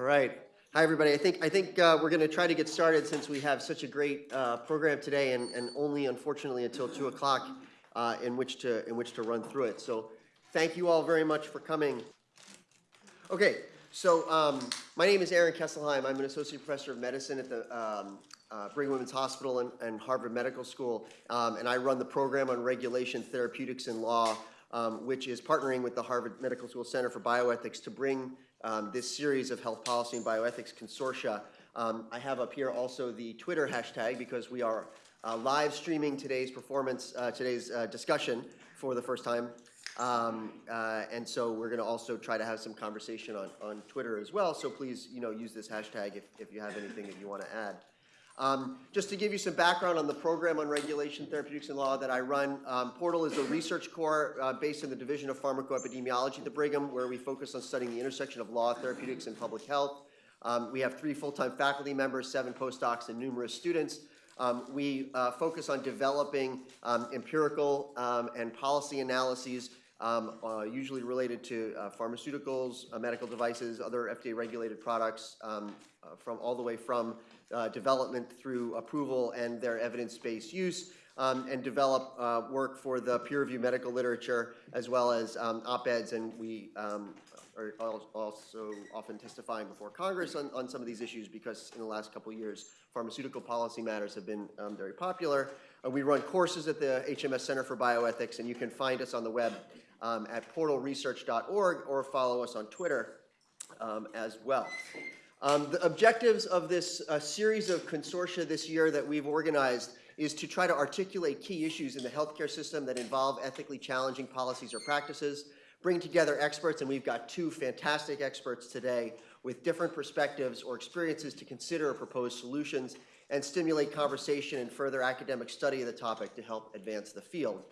All right. Hi, everybody. I think, I think uh, we're going to try to get started since we have such a great uh, program today and, and only unfortunately until 2 o'clock uh, in which to, in which to run through it. So thank you all very much for coming. Okay, so um, my name is Aaron Kesselheim. I'm an associate professor of medicine at the um, uh, Brigham Women's Hospital and, and Harvard Medical School, um, and I run the program on regulation, therapeutics, and law, um, which is partnering with the Harvard Medical School Center for Bioethics to bring um, this series of health policy and bioethics consortia. Um, I have up here also the Twitter hashtag because we are uh, live streaming today's performance, uh, today's uh, discussion for the first time. Um, uh, and so we're going to also try to have some conversation on, on Twitter as well. So please, you know, use this hashtag if, if you have anything that you want to add. Um, just to give you some background on the program on regulation, therapeutics, and law that I run, um, Portal is a research core uh, based in the Division of Pharmacoepidemiology at the Brigham, where we focus on studying the intersection of law, therapeutics, and public health. Um, we have three full-time faculty members, seven postdocs, and numerous students. Um, we uh, focus on developing um, empirical um, and policy analyses um, uh, usually related to uh, pharmaceuticals, uh, medical devices, other FDA-regulated products, um, uh, from all the way from uh, development through approval and their evidence-based use, um, and develop uh, work for the peer-reviewed medical literature as well as um, op-eds, and we um, are also often testifying before Congress on, on some of these issues because in the last couple of years, pharmaceutical policy matters have been um, very popular. Uh, we run courses at the HMS Center for Bioethics, and you can find us on the web um, at portalresearch.org or follow us on Twitter um, as well. Um, the objectives of this uh, series of consortia this year that we've organized is to try to articulate key issues in the healthcare system that involve ethically challenging policies or practices, bring together experts, and we've got two fantastic experts today with different perspectives or experiences to consider or propose solutions, and stimulate conversation and further academic study of the topic to help advance the field.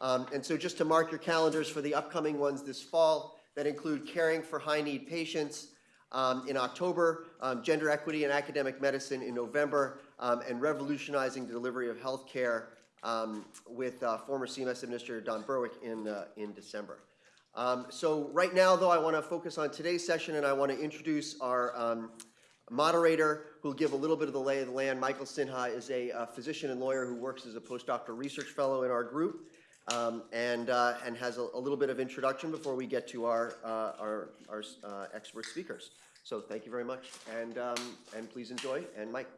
Um, and so just to mark your calendars for the upcoming ones this fall that include caring for high-need patients um, in October, um, gender equity in academic medicine in November, um, and revolutionizing the delivery of health care um, with uh, former CMS Administrator Don Berwick in, uh, in December. Um, so right now, though, I want to focus on today's session, and I want to introduce our moderator who will give a little bit of the lay of the land. Michael Sinha is a, a physician and lawyer who works as a postdoctoral research fellow in our group um, and, uh, and has a, a little bit of introduction before we get to our, uh, our, our uh, expert speakers. So thank you very much, and, um, and please enjoy, and Mike.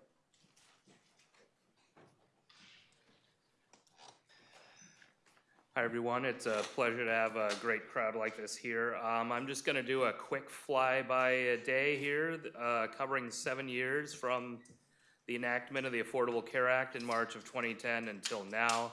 Hi, everyone. It's a pleasure to have a great crowd like this here. Um, I'm just going to do a quick fly-by day here, uh, covering seven years from the enactment of the Affordable Care Act in March of 2010 until now.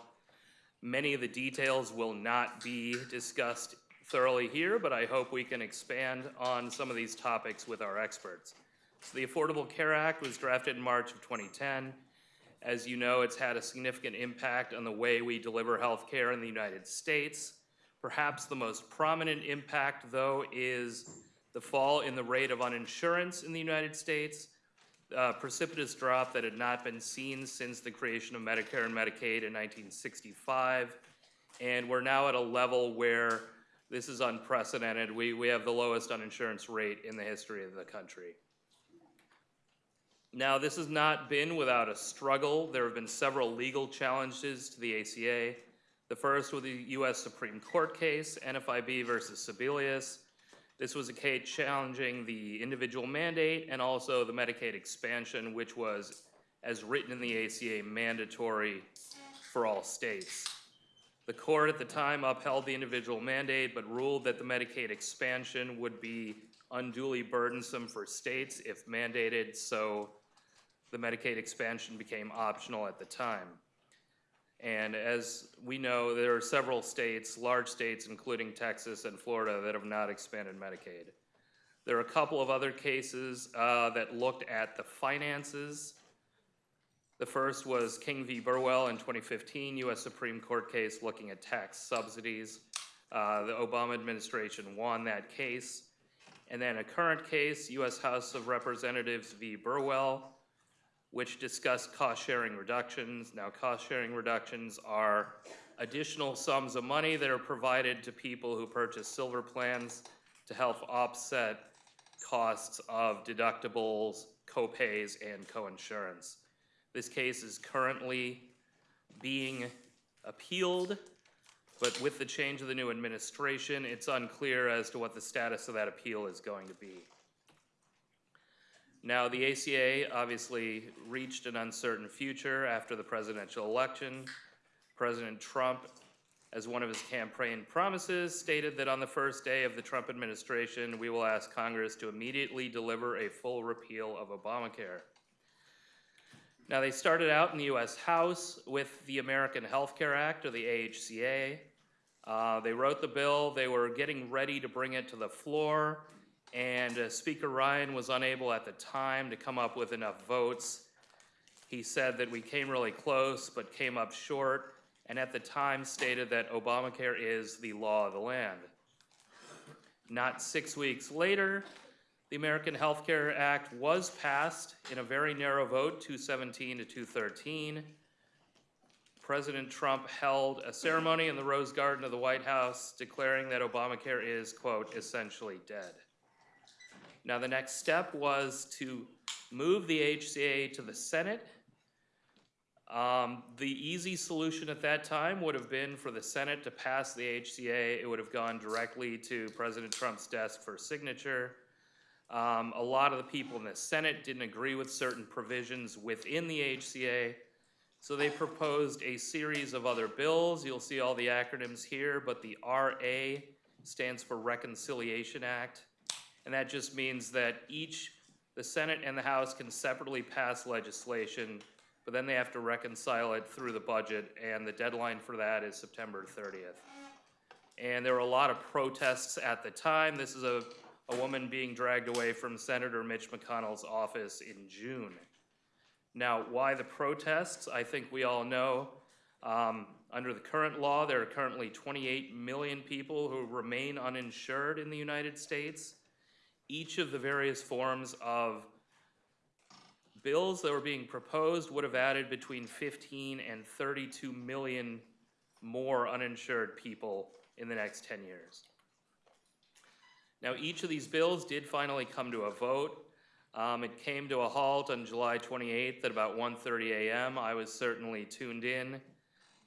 Many of the details will not be discussed thoroughly here, but I hope we can expand on some of these topics with our experts. So the Affordable Care Act was drafted in March of 2010. As you know, it's had a significant impact on the way we deliver health care in the United States. Perhaps the most prominent impact, though, is the fall in the rate of uninsurance in the United States, a precipitous drop that had not been seen since the creation of Medicare and Medicaid in 1965. And we're now at a level where this is unprecedented. We, we have the lowest uninsurance rate in the history of the country. Now, this has not been without a struggle. There have been several legal challenges to the ACA. The first was the U.S. Supreme Court case, NFIB versus Sebelius. This was a case challenging the individual mandate and also the Medicaid expansion, which was, as written in the ACA, mandatory for all states. The court at the time upheld the individual mandate, but ruled that the Medicaid expansion would be unduly burdensome for states if mandated, so the Medicaid expansion became optional at the time. And as we know, there are several states, large states, including Texas and Florida, that have not expanded Medicaid. There are a couple of other cases uh, that looked at the finances. The first was King v. Burwell in 2015, U.S. Supreme Court case looking at tax subsidies. Uh, the Obama administration won that case. And then a current case, U.S. House of Representatives v. Burwell, which discussed cost-sharing reductions. Now, cost-sharing reductions are additional sums of money that are provided to people who purchase silver plans to help offset costs of deductibles, co-pays, and co-insurance. This case is currently being appealed, but with the change of the new administration, it's unclear as to what the status of that appeal is going to be. Now, the ACA obviously reached an uncertain future after the presidential election. President Trump, as one of his campaign promises, stated that on the first day of the Trump administration, we will ask Congress to immediately deliver a full repeal of Obamacare. Now, they started out in the US House with the American Health Care Act, or the AHCA. Uh, they wrote the bill, they were getting ready to bring it to the floor, and uh, Speaker Ryan was unable at the time to come up with enough votes. He said that we came really close, but came up short, and at the time stated that Obamacare is the law of the land. Not six weeks later, the American Health Care Act was passed in a very narrow vote, 217 to 213. President Trump held a ceremony in the Rose Garden of the White House declaring that Obamacare is, quote, essentially dead. Now, the next step was to move the HCA to the Senate. Um, the easy solution at that time would have been for the Senate to pass the HCA. It would have gone directly to President Trump's desk for signature. Um, a lot of the people in the Senate didn't agree with certain provisions within the HCA. So they proposed a series of other bills. You'll see all the acronyms here, but the RA stands for Reconciliation Act. And that just means that each, the Senate and the House can separately pass legislation, but then they have to reconcile it through the budget, and the deadline for that is September 30th. And there were a lot of protests at the time. This is a, a woman being dragged away from Senator Mitch McConnell's office in June. Now, why the protests? I think we all know. Um, under the current law, there are currently 28 million people who remain uninsured in the United States. Each of the various forms of bills that were being proposed would have added between 15 and 32 million more uninsured people in the next 10 years. Now, each of these bills did finally come to a vote. Um, it came to a halt on July 28th at about 1:30 a.m. I was certainly tuned in.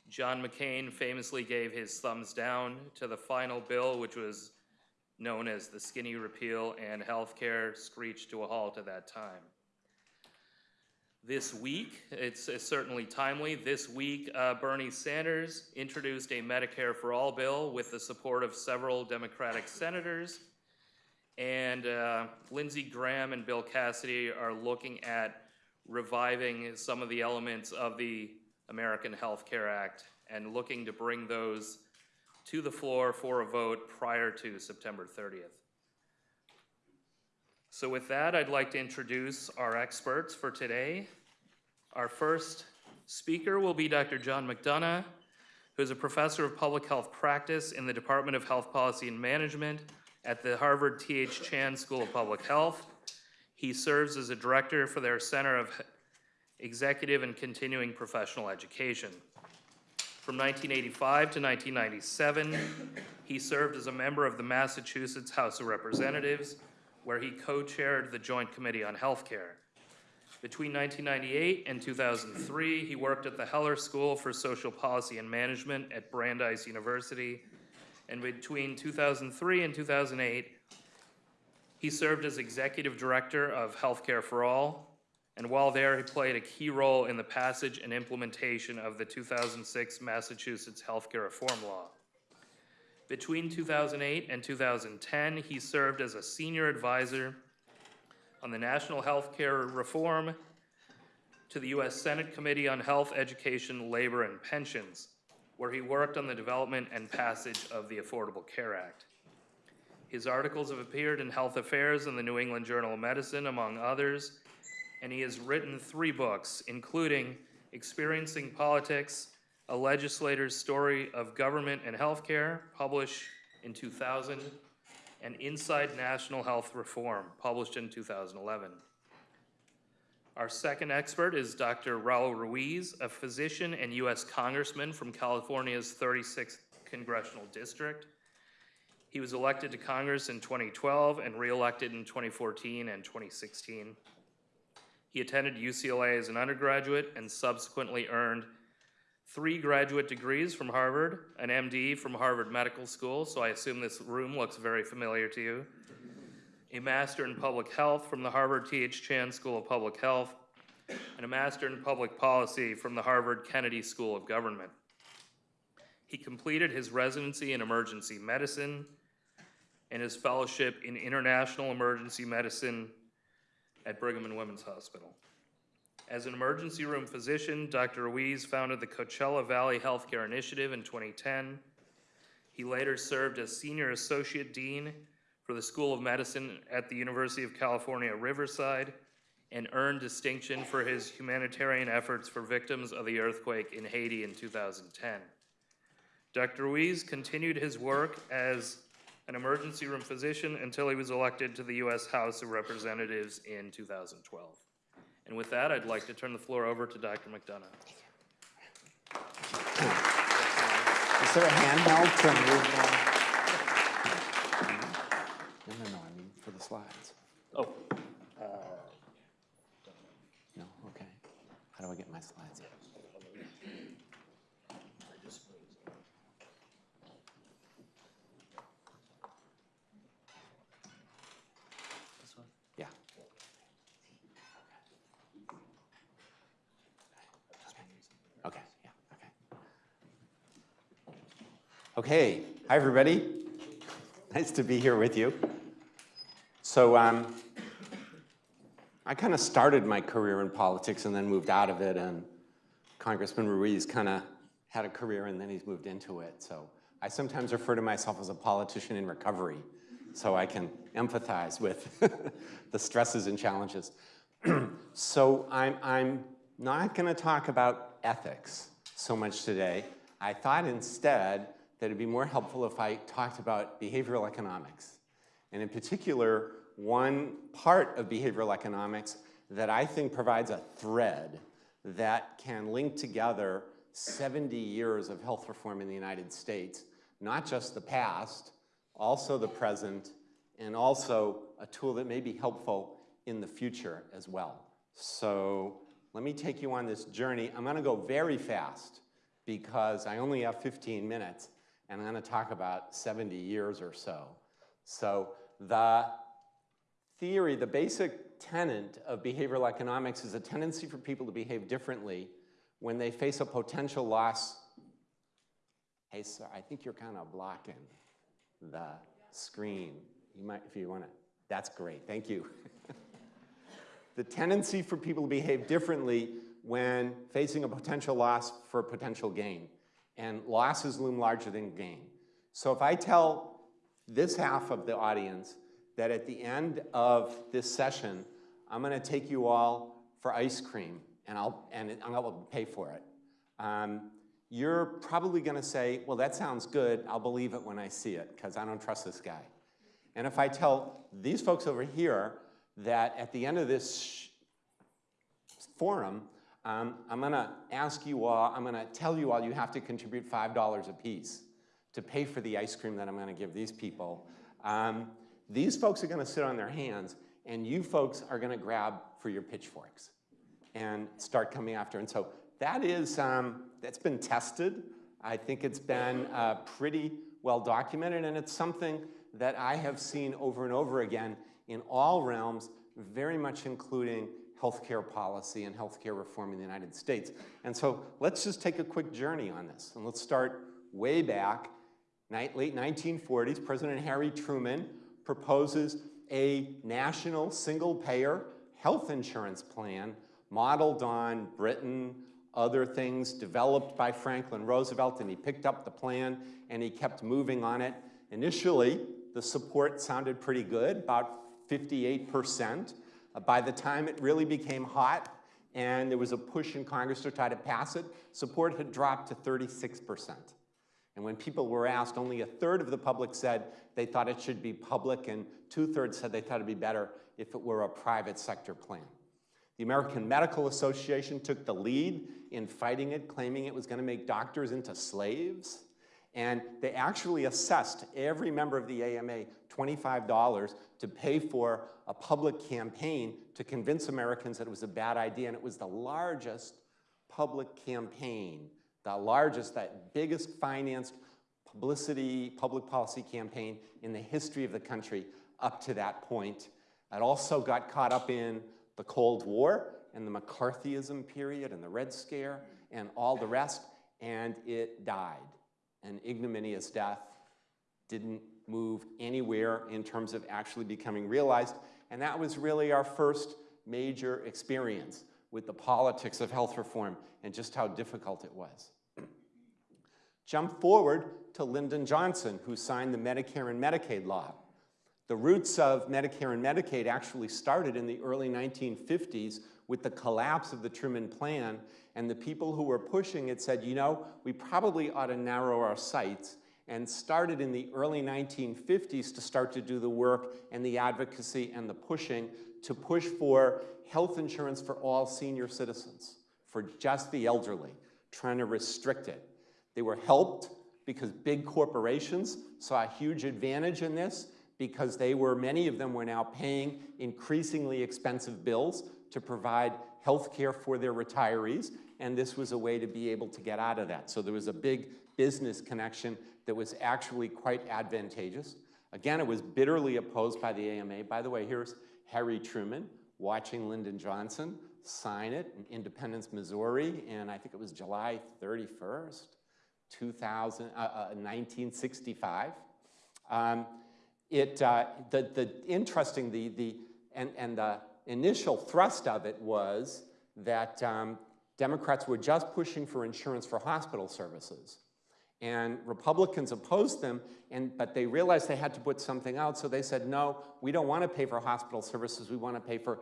John McCain famously gave his thumbs down to the final bill, which was known as the skinny repeal, and healthcare screeched to a halt at that time. This week, it's, it's certainly timely, this week, uh, Bernie Sanders introduced a Medicare for All bill with the support of several Democratic senators. And uh, Lindsey Graham and Bill Cassidy are looking at reviving some of the elements of the American Health Care Act and looking to bring those to the floor for a vote prior to September 30th. So with that, I'd like to introduce our experts for today. Our first speaker will be Dr. John McDonough, who is a professor of public health practice in the Department of Health Policy and Management at the Harvard T.H. Chan School of Public Health. He serves as a director for their Center of Executive and Continuing Professional Education. From 1985 to 1997, he served as a member of the Massachusetts House of Representatives, where he co-chaired the Joint Committee on Healthcare. Between 1998 and 2003, he worked at the Heller School for Social Policy and Management at Brandeis University, and between 2003 and 2008, he served as executive director of Healthcare for All, and while there, he played a key role in the passage and implementation of the 2006 Massachusetts Healthcare Reform Law. Between 2008 and 2010, he served as a senior advisor on the National Healthcare Reform to the U.S. Senate Committee on Health, Education, Labor, and Pensions, where he worked on the development and passage of the Affordable Care Act. His articles have appeared in Health Affairs and the New England Journal of Medicine, among others, and he has written three books, including Experiencing Politics, A Legislator's Story of Government and Healthcare, published in 2000, and Inside National Health Reform, published in 2011. Our second expert is Dr. Raul Ruiz, a physician and U.S. Congressman from California's 36th Congressional District. He was elected to Congress in 2012 and re-elected in 2014 and 2016. He attended UCLA as an undergraduate and subsequently earned three graduate degrees from Harvard, an MD from Harvard Medical School, so I assume this room looks very familiar to you, a Master in Public Health from the Harvard T.H. Chan School of Public Health, and a Master in Public Policy from the Harvard Kennedy School of Government. He completed his residency in emergency medicine and his fellowship in international emergency medicine at Brigham and Women's Hospital. As an emergency room physician, Dr. Ruiz founded the Coachella Valley Healthcare Initiative in 2010. He later served as Senior Associate Dean for the School of Medicine at the University of California, Riverside, and earned distinction for his humanitarian efforts for victims of the earthquake in Haiti in 2010. Dr. Ruiz continued his work as an emergency room physician until he was elected to the U.S. House of Representatives in 2012. And with that, I'd like to turn the floor over to Dr. McDonough. Is there a handheld to move? uh, No, no, no, I mean for the slides. Oh, No, okay. How do I get my slides in? Yeah. Okay, yeah, okay. Okay, hi, everybody. Nice to be here with you. So, um, I kind of started my career in politics and then moved out of it, and Congressman Ruiz kind of had a career and then he's moved into it. So I sometimes refer to myself as a politician in recovery, so I can empathize with the stresses and challenges. so I'm, I'm not going to talk about ethics so much today. I thought instead that it'd be more helpful if I talked about behavioral economics. And in particular, one part of behavioral economics that I think provides a thread that can link together 70 years of health reform in the United States, not just the past, also the present, and also a tool that may be helpful in the future as well. So let me take you on this journey. I'm gonna go very fast because I only have 15 minutes and I'm gonna talk about 70 years or so. So the theory, the basic tenet of behavioral economics is a tendency for people to behave differently when they face a potential loss. Hey, sir, I think you're kind of blocking the screen. You might, if you want to, that's great, thank you. the tendency for people to behave differently when facing a potential loss for a potential gain. And losses loom larger than gain. So if I tell this half of the audience that at the end of this session, I'm gonna take you all for ice cream and I'll, and I'll pay for it. Um, you're probably gonna say, well, that sounds good. I'll believe it when I see it because I don't trust this guy. And if I tell these folks over here that at the end of this forum, um, I'm gonna ask you all, I'm gonna tell you all you have to contribute $5 a piece to pay for the ice cream that I'm gonna give these people. Um, these folks are gonna sit on their hands and you folks are gonna grab for your pitchforks and start coming after. And so that is, um, that's been tested. I think it's been uh, pretty well documented and it's something that I have seen over and over again in all realms, very much including healthcare policy and healthcare reform in the United States. And so let's just take a quick journey on this. And let's start way back, late 1940s, President Harry Truman proposes a national single-payer health insurance plan modeled on Britain, other things developed by Franklin Roosevelt, and he picked up the plan and he kept moving on it. Initially, the support sounded pretty good, about 58%. Uh, Uh, by the time it really became hot and there was a push in Congress to try to pass it, support had dropped to 36%. And when people were asked, only a third of the public said they thought it should be public, and two-thirds said they thought it'd be better if it were a private sector plan. The American Medical Association took the lead in fighting it, claiming it was gonna make doctors into slaves. And they actually assessed every member of the AMA $25 to pay for a public campaign to convince Americans that it was a bad idea. And it was the largest public campaign, the largest, that biggest financed publicity, public policy campaign in the history of the country up to that point. It also got caught up in the Cold War and the McCarthyism period and the Red Scare and all the rest, and it died. An ignominious death didn't move anywhere in terms of actually becoming realized, and that was really our first major experience with the politics of health reform and just how difficult it was. Jump forward to Lyndon Johnson, who signed the Medicare and Medicaid law. The roots of Medicare and Medicaid actually started in the early 1950s with the collapse of the Truman Plan, and the people who were pushing it said, you know, we probably ought to narrow our sights, and started in the early 1950s to start to do the work and the advocacy and the pushing to push for health insurance for all senior citizens, for just the elderly, trying to restrict it. They were helped because big corporations saw a huge advantage in this because they were, many of them were now paying increasingly expensive bills to provide health care for their retirees, and this was a way to be able to get out of that. So there was a big business connection that was actually quite advantageous. Again, it was bitterly opposed by the AMA. By the way, here's Harry Truman watching Lyndon Johnson sign it in Independence, Missouri, and I think it was July 31st, 2000, uh, uh, 1965. Um, it, uh, the, the interesting, the, the, and, and the initial thrust of it was that um, Democrats were just pushing for insurance for hospital services. And Republicans opposed them, and, but they realized they had to put something out, so they said, no, we don't want to pay for hospital services, we want to pay for,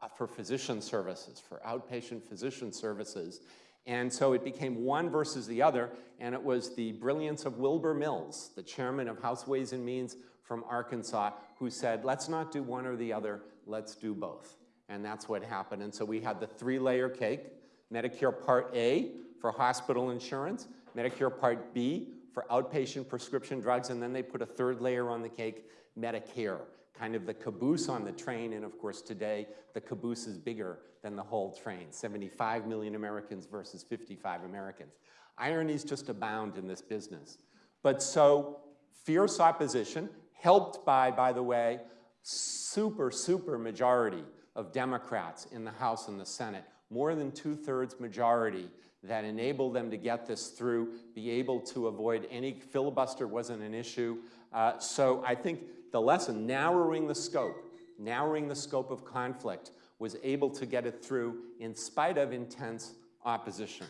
uh, for physician services, for outpatient physician services. And so it became one versus the other, and it was the brilliance of Wilbur Mills, the chairman of House Ways and Means from Arkansas, who said, let's not do one or the other, let's do both. And that's what happened. And so we had the three-layer cake, Medicare Part A for hospital insurance, Medicare Part B for outpatient prescription drugs, and then they put a third layer on the cake, Medicare, kind of the caboose on the train, and of course today, the caboose is bigger than the whole train, 75 million Americans versus 55 Americans. Ironies just abound in this business. But so, fierce opposition, helped by, by the way, super, super majority of Democrats in the House and the Senate, more than two-thirds majority that enabled them to get this through, be able to avoid any filibuster wasn't an issue. Uh, so I think the lesson, narrowing the scope, narrowing the scope of conflict, was able to get it through in spite of intense opposition.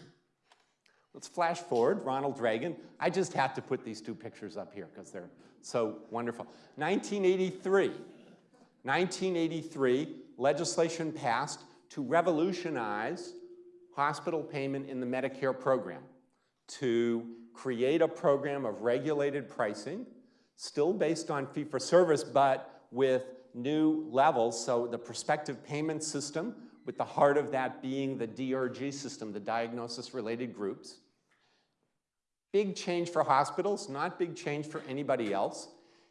Let's flash forward, Ronald Reagan. I just had to put these two pictures up here because they're so wonderful. 1983, 1983, legislation passed to revolutionize hospital payment in the Medicare program, to create a program of regulated pricing, still based on fee-for-service, but with new levels, so the prospective payment system, with the heart of that being the DRG system, the diagnosis-related groups. Big change for hospitals, not big change for anybody else.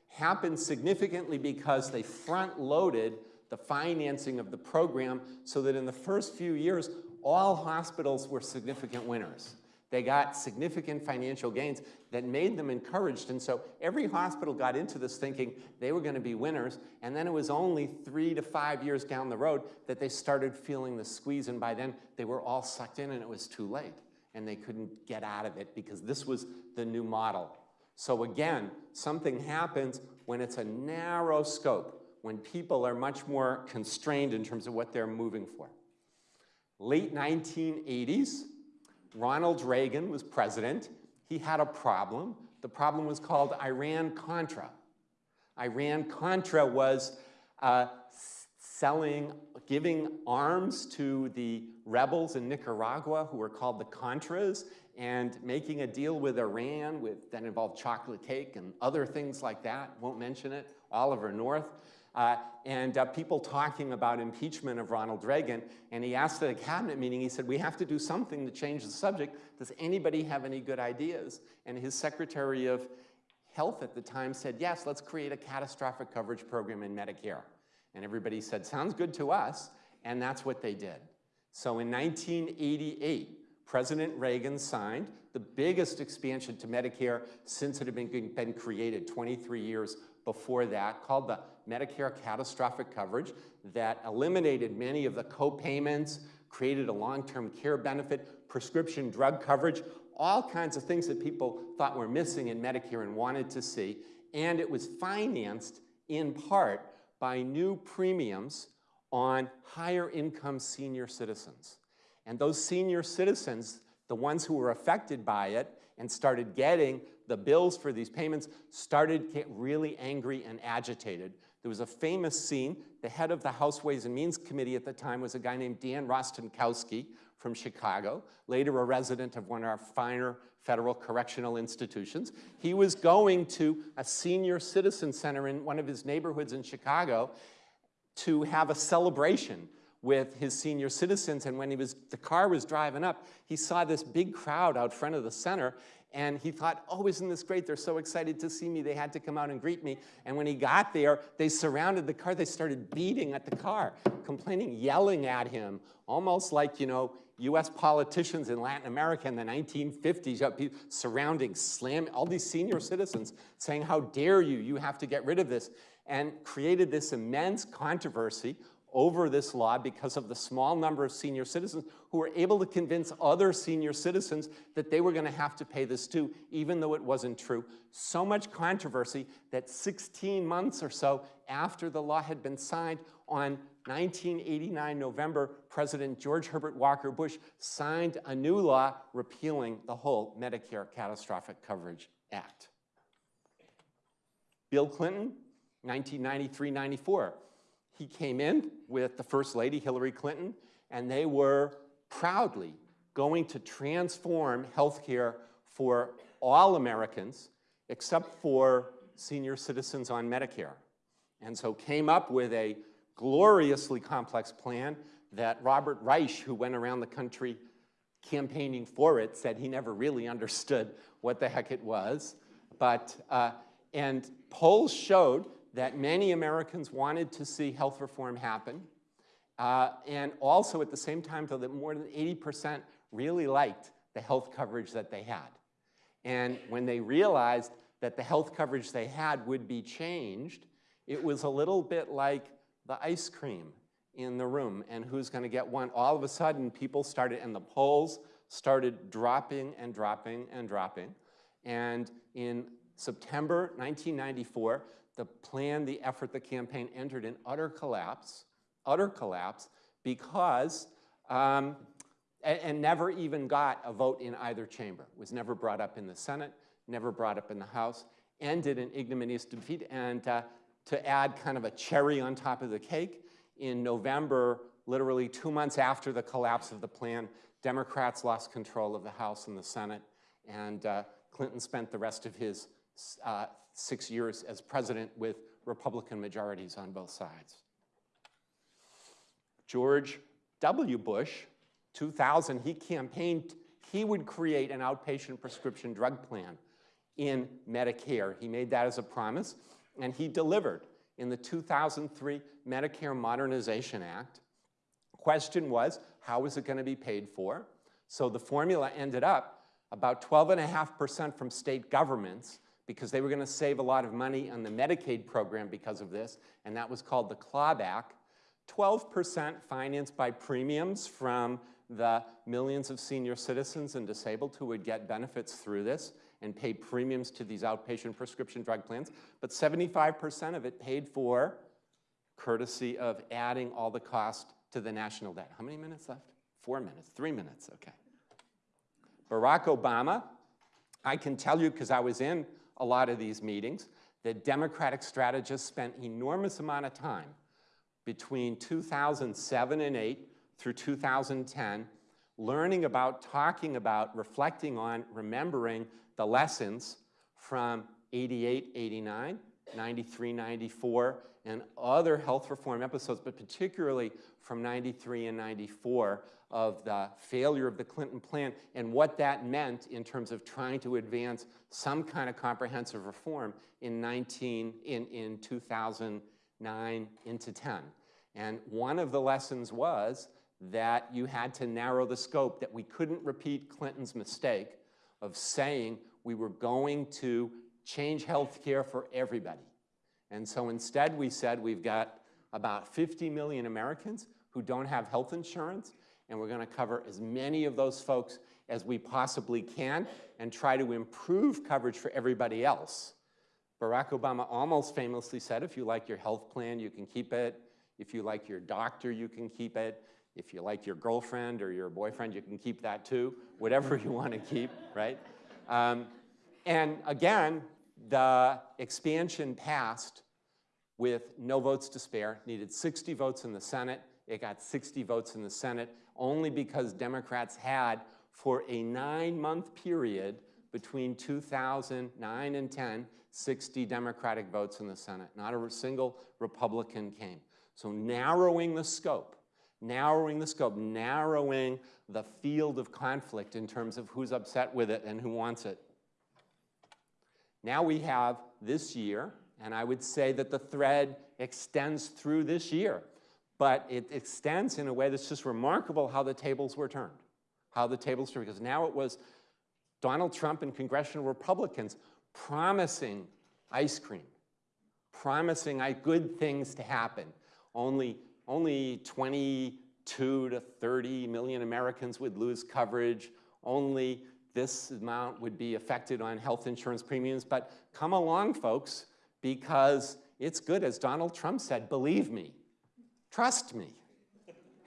Happened significantly because they front-loaded the financing of the program so that in the first few years, all hospitals were significant winners. They got significant financial gains that made them encouraged. And so every hospital got into this thinking they were going to be winners. And then it was only three to five years down the road that they started feeling the squeeze. And by then, they were all sucked in and it was too late. And they couldn't get out of it because this was the new model. So again, something happens when it's a narrow scope, when people are much more constrained in terms of what they're moving for. Late 1980s, Ronald Reagan was president. He had a problem. The problem was called Iran-Contra. Iran-Contra was uh, selling, giving arms to the rebels in Nicaragua who were called the Contras and making a deal with Iran with, that involved chocolate cake and other things like that, won't mention it, Oliver North. Uh, and uh, people talking about impeachment of Ronald Reagan. And he asked at a cabinet meeting, he said, we have to do something to change the subject. Does anybody have any good ideas? And his Secretary of Health at the time said, yes, let's create a catastrophic coverage program in Medicare. And everybody said, sounds good to us. And that's what they did. So in 1988, President Reagan signed the biggest expansion to Medicare since it had been, been created 23 years before that, called the Medicare Catastrophic Coverage, that eliminated many of the co-payments, created a long-term care benefit, prescription drug coverage, all kinds of things that people thought were missing in Medicare and wanted to see. And it was financed in part by new premiums on higher income senior citizens. And those senior citizens, the ones who were affected by it and started getting the bills for these payments, started to get really angry and agitated. There was a famous scene. The head of the House Ways and Means Committee at the time was a guy named Dan Rostenkowski from Chicago, later a resident of one of our finer federal correctional institutions. He was going to a senior citizen center in one of his neighborhoods in Chicago to have a celebration with his senior citizens. And when he was, the car was driving up, he saw this big crowd out front of the center. And he thought, oh, isn't this great? They're so excited to see me. They had to come out and greet me. And when he got there, they surrounded the car. They started beating at the car, complaining, yelling at him, almost like, you know, US politicians in Latin America in the 1950s, uh, people surrounding, slamming, all these senior citizens saying, how dare you, you have to get rid of this, and created this immense controversy over this law because of the small number of senior citizens who were able to convince other senior citizens that they were going to have to pay this too, even though it wasn't true. So much controversy that 16 months or so after the law had been signed on 1989 November, President George Herbert Walker Bush signed a new law repealing the whole Medicare Catastrophic Coverage Act. Bill Clinton, 1993-94, he came in with the First Lady, Hillary Clinton, and they were proudly going to transform healthcare for all Americans except for senior citizens on Medicare. And so came up with a gloriously complex plan that Robert Reich, who went around the country campaigning for it, said he never really understood what the heck it was. But, uh, and polls showed that many Americans wanted to see health reform happen. Uh, and also at the same time, though, that more than 80% really liked the health coverage that they had. And when they realized that the health coverage they had would be changed, it was a little bit like the ice cream in the room and who's going to get one. All of a sudden, people started, and the polls started dropping and dropping and dropping. And in September 1994, the plan, the effort, the campaign entered in utter collapse, utter collapse, because, um, and, and never even got a vote in either chamber. Was never brought up in the Senate, never brought up in the House, ended in ignominious defeat. And uh, to add kind of a cherry on top of the cake, in November, literally two months after the collapse of the plan, Democrats lost control of the House and the Senate, and uh, Clinton spent the rest of his uh, six years as president with Republican majorities on both sides. George W. Bush, 2000, he campaigned, he would create an outpatient prescription drug plan in Medicare. He made that as a promise, and he delivered in the 2003 Medicare Modernization Act. Question was, how was it going to be paid for? So the formula ended up about 12.5% from state governments because they were going to save a lot of money on the Medicaid program because of this, and that was called the clawback. 12% financed by premiums from the millions of senior citizens and disabled who would get benefits through this and pay premiums to these outpatient prescription drug plans, but 75% of it paid for courtesy of adding all the cost to the national debt. How many minutes left? Four minutes, three minutes, okay. Barack Obama, I can tell you because I was in a lot of these meetings, that Democratic strategists spent enormous amount of time between 2007 and 8 through 2010 learning about, talking about, reflecting on, remembering the lessons from 88, 89, 93, 94, and other health reform episodes, but particularly from 93 and 94 of the failure of the Clinton plan and what that meant in terms of trying to advance some kind of comprehensive reform in 19, in, in 2009 into 10. And one of the lessons was that you had to narrow the scope, that we couldn't repeat Clinton's mistake of saying we were going to change health care for everybody. And so instead we said we've got about 50 million Americans who don't have health insurance, and we're gonna cover as many of those folks as we possibly can and try to improve coverage for everybody else. Barack Obama almost famously said, if you like your health plan, you can keep it. If you like your doctor, you can keep it. If you like your girlfriend or your boyfriend, you can keep that too. Whatever you want to keep, right? Um, and again, the expansion passed with no votes to spare, needed 60 votes in the Senate. It got 60 votes in the Senate only because Democrats had, for a nine-month period between 2009 and 10, 60 Democratic votes in the Senate. Not a single Republican came. So narrowing the scope, narrowing the scope, narrowing the field of conflict in terms of who's upset with it and who wants it. Now we have this year, and I would say that the thread extends through this year, but it extends in a way that's just remarkable how the tables were turned, how the tables turned, because now it was Donald Trump and congressional Republicans promising ice cream, promising good things to happen. Only, only 22 to 30 million Americans would lose coverage. Only this amount would be affected on health insurance premiums. But come along, folks, because it's good, as Donald Trump said, believe me, trust me.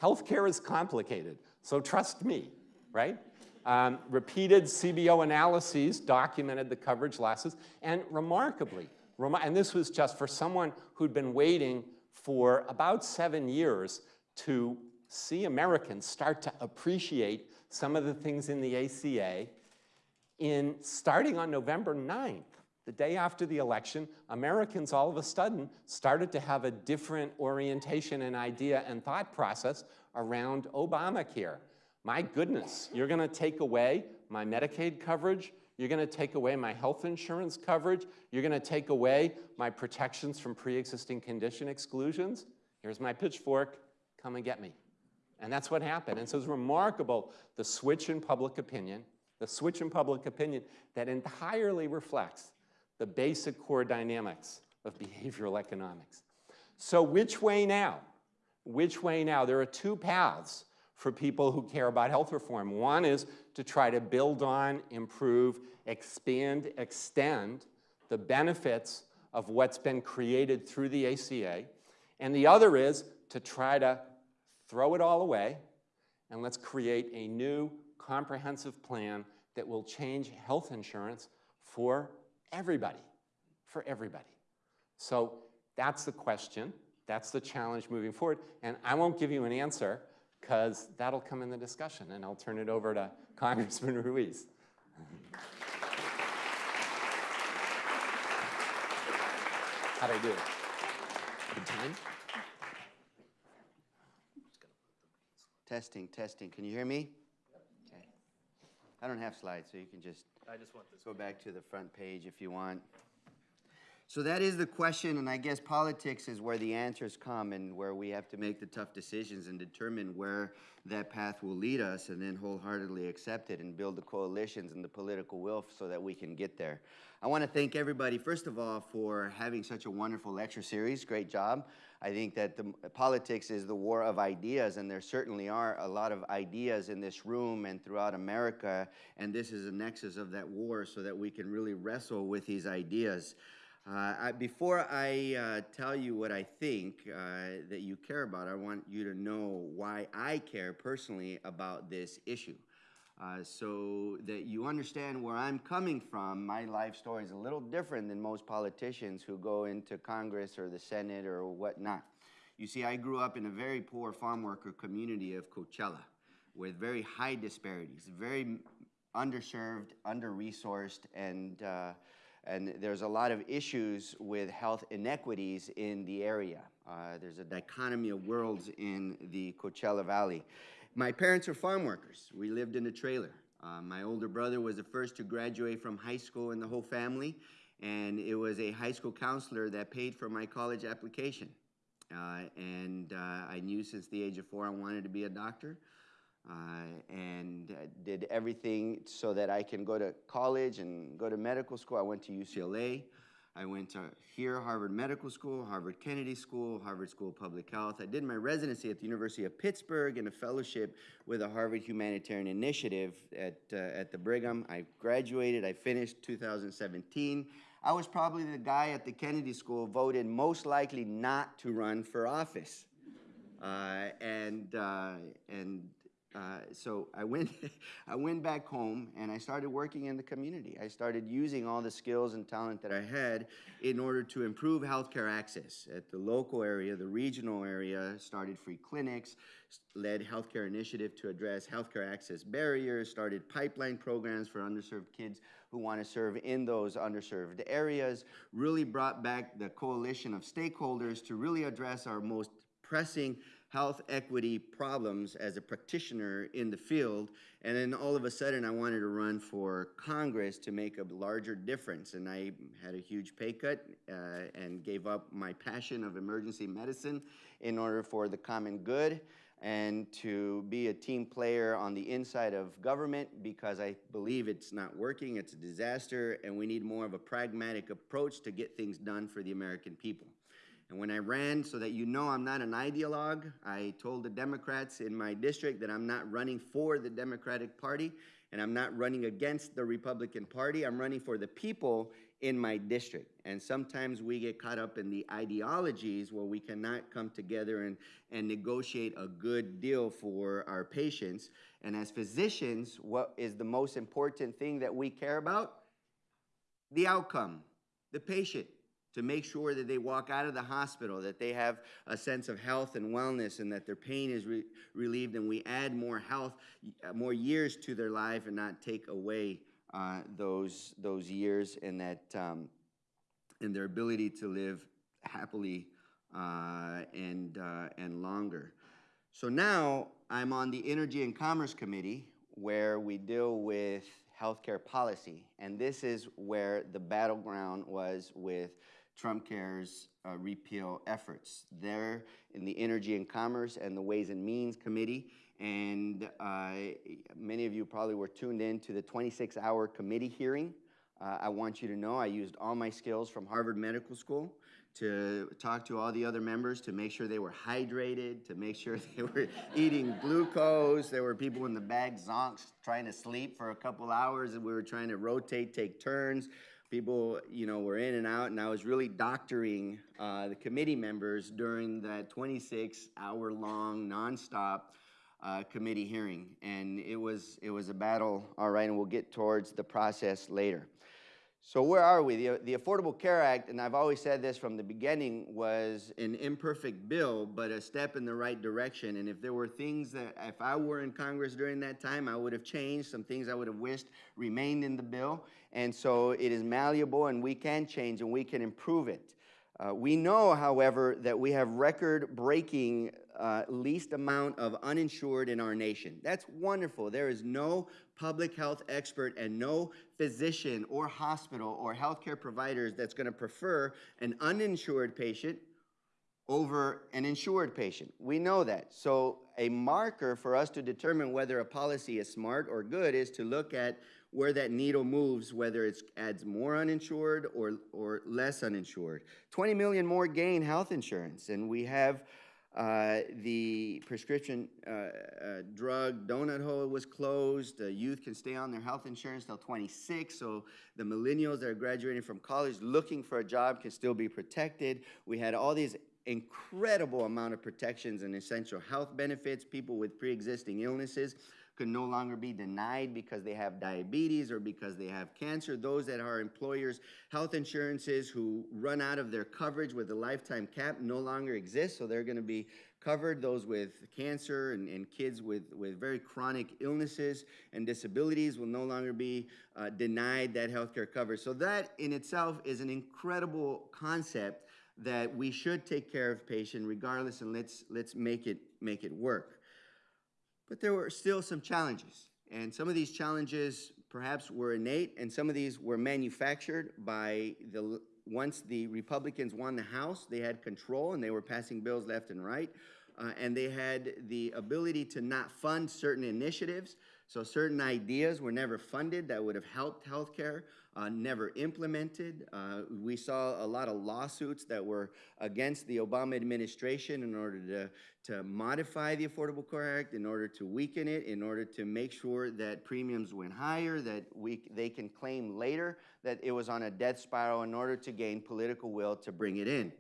Healthcare is complicated, so trust me, right? Um, repeated CBO analyses documented the coverage losses, and remarkably, rem and this was just for someone who'd been waiting for about seven years to see Americans start to appreciate some of the things in the ACA. In starting on November 9th, the day after the election, Americans all of a sudden started to have a different orientation and idea and thought process around Obamacare. My goodness, you're gonna take away my Medicaid coverage, you're gonna take away my health insurance coverage, you're gonna take away my protections from pre-existing condition exclusions. Here's my pitchfork, come and get me. And that's what happened. And so it's remarkable, the switch in public opinion, the switch in public opinion that entirely reflects the basic core dynamics of behavioral economics. So which way now? Which way now? There are two paths for people who care about health reform. One is to try to build on, improve, expand, extend the benefits of what's been created through the ACA. And the other is to try to throw it all away and let's create a new comprehensive plan that will change health insurance for everybody, for everybody. So that's the question. That's the challenge moving forward. And I won't give you an answer because that'll come in the discussion and I'll turn it over to Congressman Ruiz. How'd I do? Good time? Testing, testing. Can you hear me? Okay. I don't have slides, so you can just I just want this. go back to the front page if you want. So that is the question, and I guess politics is where the answers come and where we have to make the tough decisions and determine where that path will lead us and then wholeheartedly accept it and build the coalitions and the political will so that we can get there. I want to thank everybody, first of all, for having such a wonderful lecture series. Great job. I think that the politics is the war of ideas, and there certainly are a lot of ideas in this room and throughout America, and this is a nexus of that war so that we can really wrestle with these ideas. Uh, I, before I uh, tell you what I think uh, that you care about, I want you to know why I care personally about this issue. Uh, so that you understand where I'm coming from. My life story is a little different than most politicians who go into Congress or the Senate or whatnot. You see, I grew up in a very poor farm worker community of Coachella with very high disparities, very underserved, under resourced, and uh, And there's a lot of issues with health inequities in the area. Uh, there's a dichotomy of worlds in the Coachella Valley. My parents are farm workers. We lived in a trailer. Uh, my older brother was the first to graduate from high school in the whole family, and it was a high school counselor that paid for my college application. Uh, and uh, I knew since the age of four I wanted to be a doctor. Uh, and uh, did everything so that I can go to college and go to medical school. I went to UCLA. I went to here, Harvard Medical School, Harvard Kennedy School, Harvard School of Public Health. I did my residency at the University of Pittsburgh and a fellowship with the Harvard Humanitarian Initiative at, uh, at the Brigham. I graduated, I finished 2017. I was probably the guy at the Kennedy School voted most likely not to run for office. Uh, and, uh, and uh, so I went, I went back home and I started working in the community. I started using all the skills and talent that I had in order to improve healthcare access at the local area, the regional area. Started free clinics, led healthcare initiative to address healthcare access barriers. Started pipeline programs for underserved kids who want to serve in those underserved areas. Really brought back the coalition of stakeholders to really address our most pressing health equity problems as a practitioner in the field. And then all of a sudden, I wanted to run for Congress to make a larger difference. And I had a huge pay cut uh, and gave up my passion of emergency medicine in order for the common good and to be a team player on the inside of government because I believe it's not working, it's a disaster, and we need more of a pragmatic approach to get things done for the American people. And when I ran, so that you know I'm not an ideologue, I told the Democrats in my district that I'm not running for the Democratic Party and I'm not running against the Republican Party. I'm running for the people in my district. And sometimes we get caught up in the ideologies where we cannot come together and, and negotiate a good deal for our patients. And as physicians, what is the most important thing that we care about? the outcome, the patient, to make sure that they walk out of the hospital, that they have a sense of health and wellness, and that their pain is re- relieved, and we add more health, more years to their life, and not take away uh, those those years and that um, and their ability to live happily uh, and uh, and longer. So now I'm on the Energy and Commerce Committee where we deal with healthcare policy. And this is where the battleground was with Trump Care's uh, repeal efforts. There in the Energy and Commerce and the Ways and Means Committee. And uh, many of you probably were tuned in to the 26 hour committee hearing. Uh, I want you to know I used all my skills from Harvard Medical School to talk to all the other members to make sure they were hydrated, to make sure they were eating glucose. There were people in the back zonks trying to sleep for a couple hours, and we were trying to rotate, take turns. People, you know, were in and out, and I was really doctoring uh, the committee members during that 26-hour-long, nonstop uh, committee hearing, and it was it was a battle. All right, and we'll get towards the process later. So where are we? The, the Affordable Care Act, and I've always said this from the beginning, was an imperfect bill, but a step in the right direction. And if there were things that, if I were in Congress during that time, I would have changed. Some things I would have wished remained in the bill. And so it is malleable, and we can change, and we can improve it. Uh, we know, however, that we have record breaking uh, least amount of uninsured in our nation. That's wonderful. There is no public health expert and no physician or hospital or healthcare providers that's going to prefer an uninsured patient over an insured patient. We know that. So, a marker for us to determine whether a policy is smart or good is to look at where that needle moves, whether it adds more uninsured or, or less uninsured. 20 million more gain health insurance, and we have uh, the prescription uh, uh, drug donut hole was closed. Youth can stay on their health insurance till 26, so the millennials that are graduating from college looking for a job can still be protected. We had all these incredible amount of protections and essential health benefits, people with pre-existing illnesses. Could no longer be denied because they have diabetes or because they have cancer. Those that are employers' health insurances who run out of their coverage with a lifetime cap no longer exist, so they're going to be covered. Those with cancer and, and kids with, with very chronic illnesses and disabilities will no longer be uh, denied that healthcare coverage. So that in itself is an incredible concept that we should take care of patient regardless and let's, let's make it, make it work. But there were still some challenges. And some of these challenges perhaps were innate, and some of these were manufactured by the, once the Republicans won the House, they had control and they were passing bills left and right. Uh, and they had the ability to not fund certain initiatives. So certain ideas were never funded that would have helped healthcare, uh, never implemented. Uh, we saw a lot of lawsuits that were against the Obama administration in order to, to modify the Affordable Care Act, in order to weaken it, in order to make sure that premiums went higher, that we, they can claim later that it was on a death spiral in order to gain political will to bring it in.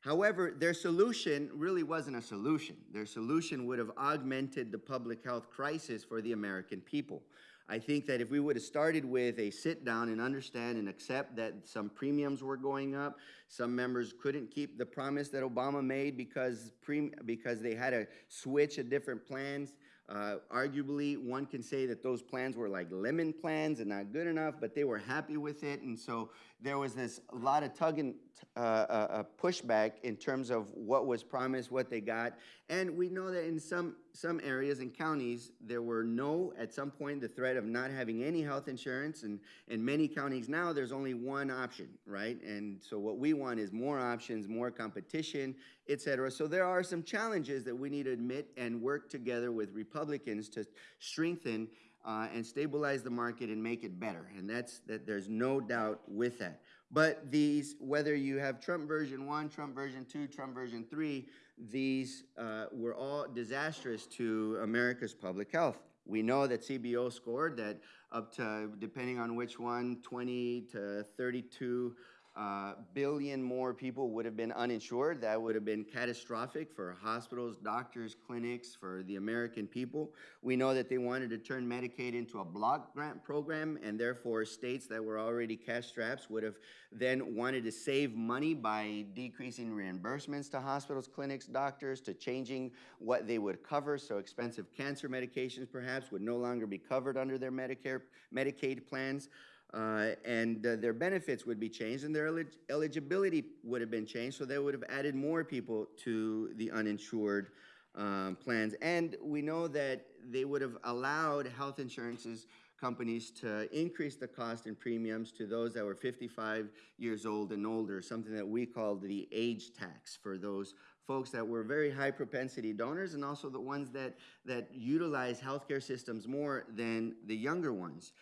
However, their solution really wasn't a solution. Their solution would have augmented the public health crisis for the American people. I think that if we would have started with a sit down and understand and accept that some premiums were going up, some members couldn't keep the promise that Obama made because, pre, because they had to switch at different plans. Uh, arguably, one can say that those plans were like lemon plans and not good enough, but they were happy with it. And so there was this a lot of tug and uh, uh, uh, pushback in terms of what was promised, what they got. And we know that in some, some areas and counties, there were no, at some point, the threat of not having any health insurance. And in many counties now, there's only one option, right? And so what we want is more options, more competition, et cetera. So there are some challenges that we need to admit and work together with Republicans to strengthen uh, and stabilize the market and make it better. And that's that. There's no doubt with that. But these, whether you have Trump version one, Trump version two, Trump version three, these uh, were all disastrous to America's public health. We know that CBO scored that up to, depending on which one, 20 to 32 uh, billion more people would have been uninsured. That would have been catastrophic for hospitals, doctors, clinics, for the American people. We know that they wanted to turn Medicaid into a block grant program, and therefore states that were already cash straps would have then wanted to save money by decreasing reimbursements to hospitals, clinics, doctors, to changing what they would cover. So expensive cancer medications perhaps would no longer be covered under their Medicare, Medicaid plans. Uh, and uh, their benefits would be changed and their elig eligibility would have been changed, so they would have added more people to the uninsured um, plans. And we know that they would have allowed health insurances companies to increase the cost and premiums to those that were 55 years old and older, something that we called the age tax for those folks that were very high propensity donors and also the ones that, that utilize healthcare systems more than the younger ones.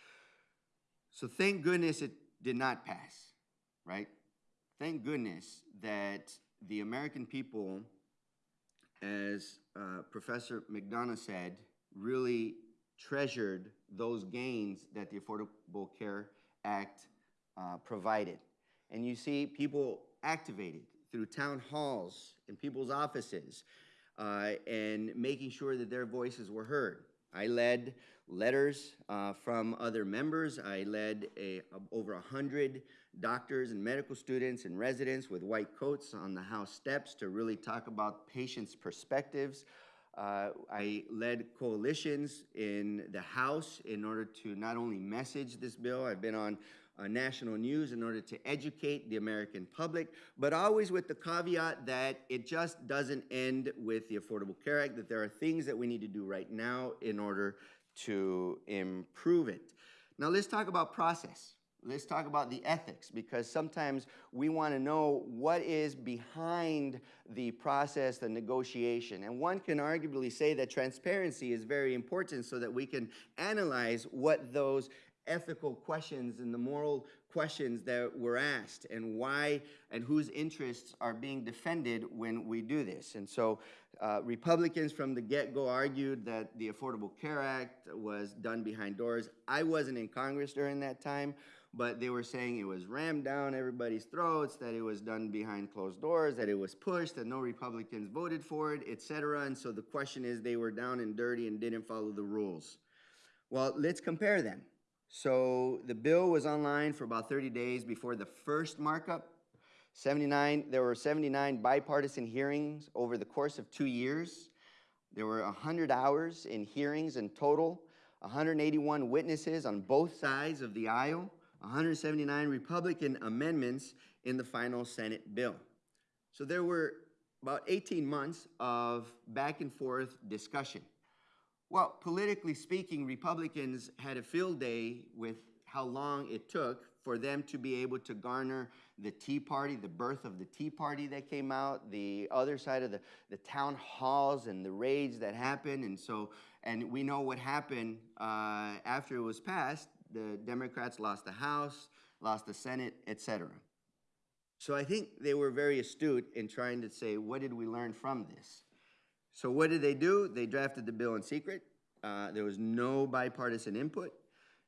So thank goodness it did not pass, right? Thank goodness that the American people, as uh, Professor McDonough said, really treasured those gains that the Affordable Care Act uh, provided. And you see people activated through town halls and people's offices uh, and making sure that their voices were heard. I led letters uh, from other members. I led a, over 100 doctors and medical students and residents with white coats on the House steps to really talk about patients' perspectives. Uh, I led coalitions in the House in order to not only message this bill, I've been on uh, national news in order to educate the American public, but always with the caveat that it just doesn't end with the Affordable Care Act, that there are things that we need to do right now in order to improve it. Now let's talk about process. Let's talk about the ethics because sometimes we want to know what is behind the process, the negotiation. And one can arguably say that transparency is very important so that we can analyze what those ethical questions and the moral questions that were asked and why and whose interests are being defended when we do this. And so uh, Republicans from the get-go argued that the Affordable Care Act was done behind doors. I wasn't in Congress during that time, but they were saying it was rammed down everybody's throats, that it was done behind closed doors, that it was pushed, that no Republicans voted for it, etc. And so the question is, they were down and dirty and didn't follow the rules. Well, let's compare them. So the bill was online for about 30 days before the first markup. 79, there were 79 bipartisan hearings over the course of two years. There were 100 hours in hearings in total, 181 witnesses on both sides of the aisle, 179 Republican amendments in the final Senate bill. So there were about 18 months of back and forth discussion. Well, politically speaking, Republicans had a field day with how long it took for them to be able to garner the Tea Party, the birth of the Tea Party that came out, the other side of the, the town halls and the raids that happened. And so, and we know what happened uh, after it was passed. The Democrats lost the House, lost the Senate, et cetera. So I think they were very astute in trying to say, what did we learn from this? So what did they do? They drafted the bill in secret. Uh, there was no bipartisan input.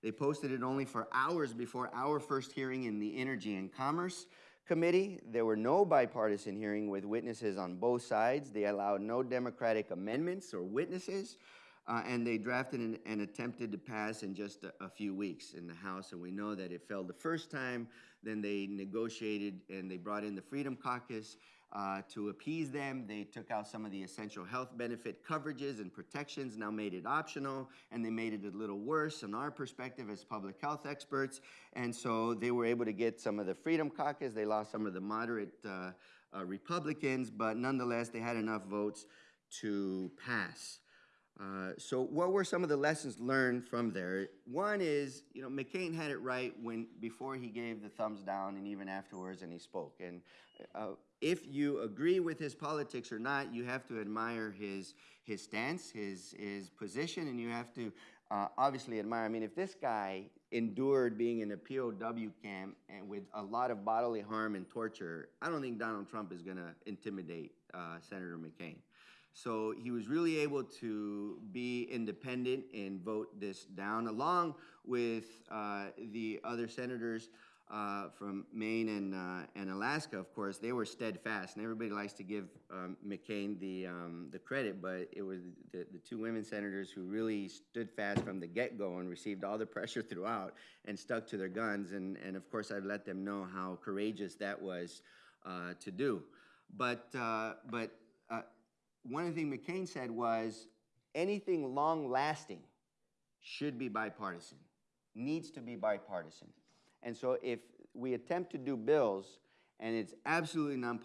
They posted it only for hours before our first hearing in the Energy and Commerce Committee. There were no bipartisan hearing with witnesses on both sides. They allowed no Democratic amendments or witnesses. Uh, and they drafted and, and attempted to pass in just a, a few weeks in the House. And we know that it failed the first time. Then they negotiated and they brought in the Freedom Caucus uh, to appease them. They took out some of the essential health benefit coverages and protections, now made it optional, and they made it a little worse in our perspective as public health experts. And so they were able to get some of the Freedom Caucus. They lost some of the moderate uh, uh, Republicans, but nonetheless, they had enough votes to pass. Uh, so what were some of the lessons learned from there? One is, you know, McCain had it right when before he gave the thumbs down and even afterwards and he spoke. And uh, if you agree with his politics or not, you have to admire his his stance, his his position, and you have to uh, obviously admire. I mean, if this guy endured being in a POW camp and with a lot of bodily harm and torture, I don't think Donald Trump is going to intimidate uh, Senator McCain. So he was really able to be independent and vote this down, along with uh, the other senators uh, from Maine and, uh, and Alaska, of course. They were steadfast, and everybody likes to give um, McCain the, um, the credit, but it was the, the two women senators who really stood fast from the get-go and received all the pressure throughout and stuck to their guns. And, and of course, I've let them know how courageous that was uh, to do. But, uh, but uh, one of the things McCain said was anything long lasting should be bipartisan, needs to be bipartisan. And so if we attempt to do bills and it's absolutely non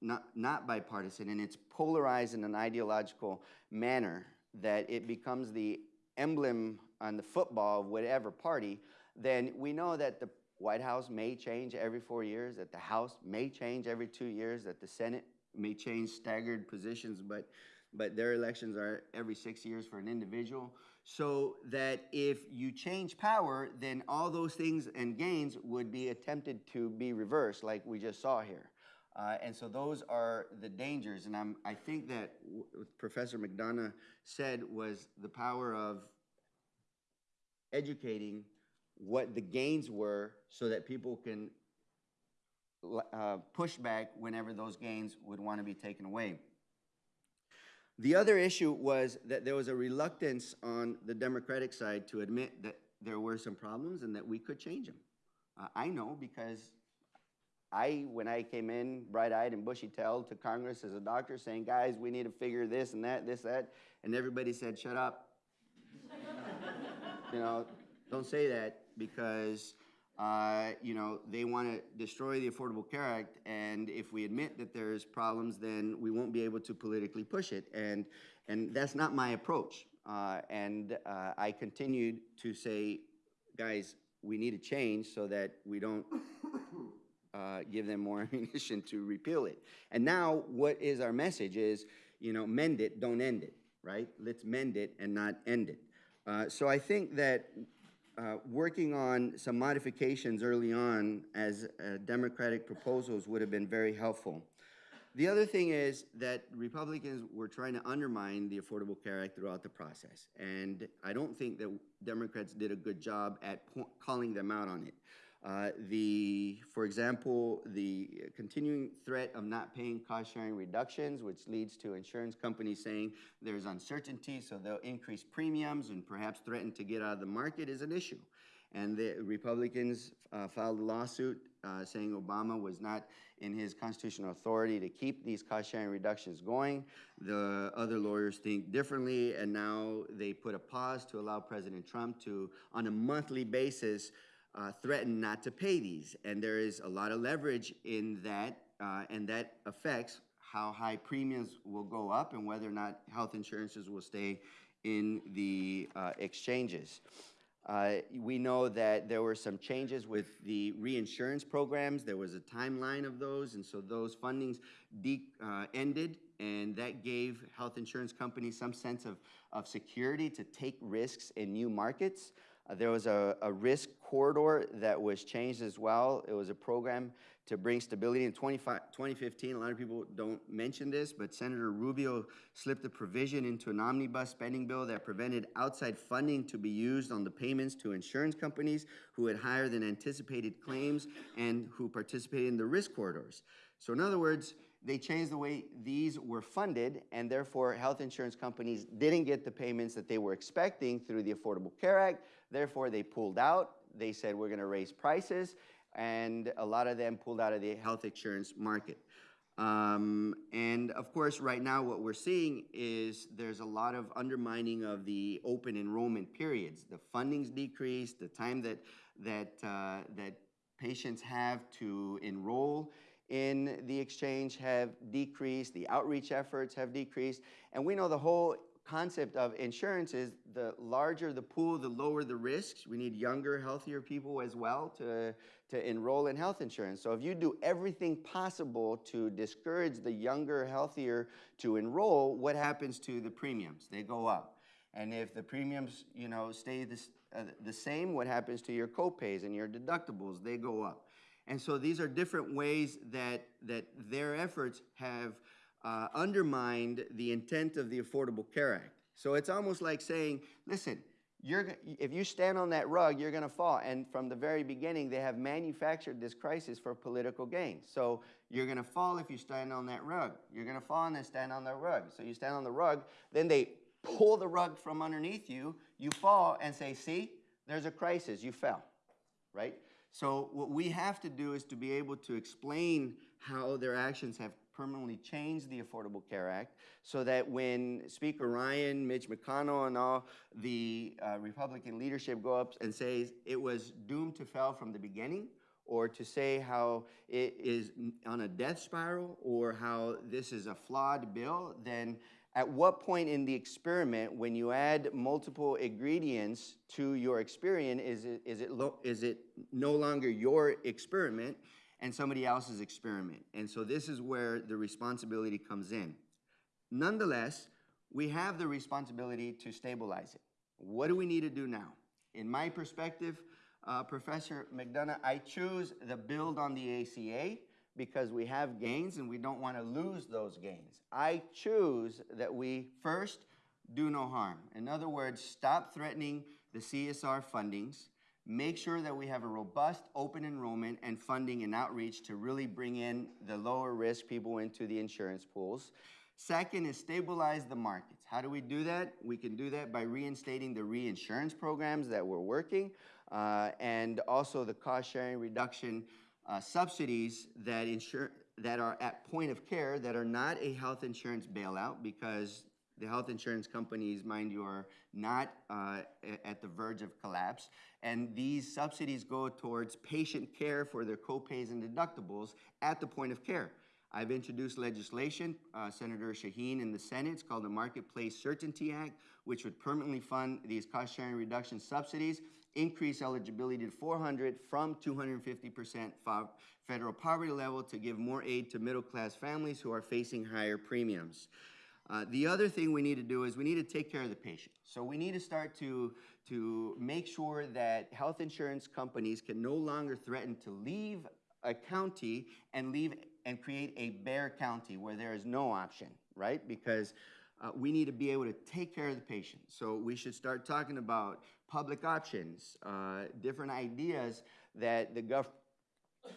not, not bipartisan and it's polarized in an ideological manner that it becomes the emblem on the football of whatever party, then we know that the White House may change every four years, that the House may change every two years, that the Senate may change staggered positions, but, but their elections are every six years for an individual. So that if you change power, then all those things and gains would be attempted to be reversed, like we just saw here. Uh, and so those are the dangers. And I'm, I think that what Professor McDonough said was the power of educating what the gains were so that people can uh, pushback whenever those gains would want to be taken away. The other issue was that there was a reluctance on the Democratic side to admit that there were some problems and that we could change them. Uh, I know because I, when I came in bright-eyed and bushy-tailed to Congress as a doctor saying, guys, we need to figure this and that, this, that, and everybody said, shut up. you know, don't say that because uh, you know, they want to destroy the Affordable Care Act, and if we admit that there's problems, then we won't be able to politically push it, and and that's not my approach. Uh, and uh, I continued to say, guys, we need to change so that we don't uh, give them more ammunition to repeal it. And now, what is our message? Is you know, mend it, don't end it, right? Let's mend it and not end it. Uh, so I think that uh, working on some modifications early on as uh, Democratic proposals would have been very helpful. The other thing is that Republicans were trying to undermine the Affordable Care Act throughout the process. And I don't think that Democrats did a good job at calling them out on it. Uh, The, for example, the continuing threat of not paying cost-sharing reductions, which leads to insurance companies saying there's uncertainty, so they'll increase premiums and perhaps threaten to get out of the market is an issue. And the Republicans uh, filed a lawsuit uh, saying Obama was not in his constitutional authority to keep these cost-sharing reductions going. The other lawyers think differently, and now they put a pause to allow President Trump to, on a monthly basis, uh, threaten not to pay these. And there is a lot of leverage in that, uh, and that affects how high premiums will go up and whether or not health insurances will stay in the uh, exchanges. Uh, We know that there were some changes with the reinsurance programs. There was a timeline of those, and so those fundings uh, ended, and that gave health insurance companies some sense of, of security to take risks in new markets. Uh, There was a, a risk corridor that was changed as well. It was a program to bring stability in 2015. A lot of people don't mention this, but Senator Rubio slipped a provision into an omnibus spending bill that prevented outside funding to be used on the payments to insurance companies who had higher than anticipated claims and who participated in the risk corridors. So in other words, they changed the way these were funded, and therefore health insurance companies didn't get the payments that they were expecting through the Affordable Care Act. Therefore, they pulled out. They said, we're gonna raise prices, and a lot of them pulled out of the health insurance market. Um, and of course, right now, what we're seeing is there's a lot of undermining of the open enrollment periods. The funding's decreased, the time that, that, uh, that patients have to enroll in the exchange have decreased, the outreach efforts have decreased, and we know the whole concept of insurance is the larger the pool, the lower the risks. We need younger, healthier people as well to, to enroll in health insurance. So if you do everything possible to discourage the younger, healthier to enroll, what happens to the premiums? They go up. And if the premiums, you know, stay this, uh, the same, what happens to your copays and your deductibles? They go up. And so these are different ways that, that their efforts have uh, undermined the intent of the Affordable Care Act. So it's almost like saying, listen, you're, if you stand on that rug, you're gonna fall. And from the very beginning, they have manufactured this crisis for political gain. So you're gonna fall if you stand on that rug. You're gonna fall and then stand on that rug. So you stand on the rug, then they pull the rug from underneath you, you fall and say, see, there's a crisis, you fell right? So what we have to do is to be able to explain how their actions have permanently changed the Affordable Care Act so that when Speaker Ryan, Mitch McConnell, and all the uh, Republican leadership go up and say it was doomed to fail from the beginning, or to say how it is on a death spiral, or how this is a flawed bill, then at what point in the experiment, when you add multiple ingredients to your experiment, is it, is it, lo- is it no longer your experiment and somebody else's experiment? And so this is where the responsibility comes in. Nonetheless, we have the responsibility to stabilize it. What do we need to do now? In my perspective, uh, Professor McDonough, I choose the build on the ACA because we have gains and we don't want to lose those gains. I choose that we first do no harm. In other words, stop threatening the CSR fundings, make sure that we have a robust open enrollment and funding and outreach to really bring in the lower risk people into the insurance pools. Second is stabilize the markets. How do we do that? We can do that by reinstating the reinsurance programs that were working uh, and also the cost sharing reduction uh, subsidies that insure that are at point of care that are not a health insurance bailout because the health insurance companies, mind you, are not uh, at the verge of collapse. And these subsidies go towards patient care for their copays and deductibles at the point of care. I've introduced legislation, uh, Senator Shaheen in the Senate, it's called the Marketplace Certainty Act, which would permanently fund these cost-sharing reduction subsidies, increase eligibility to 400 from 250% federal poverty level to give more aid to middle-class families who are facing higher premiums. Uh, the other thing we need to do is we need to take care of the patient. So we need to start to, to make sure that health insurance companies can no longer threaten to leave a county and leave and create a bare county where there is no option, right? Because uh, we need to be able to take care of the patient. So we should start talking about public options, uh, different ideas that the gov,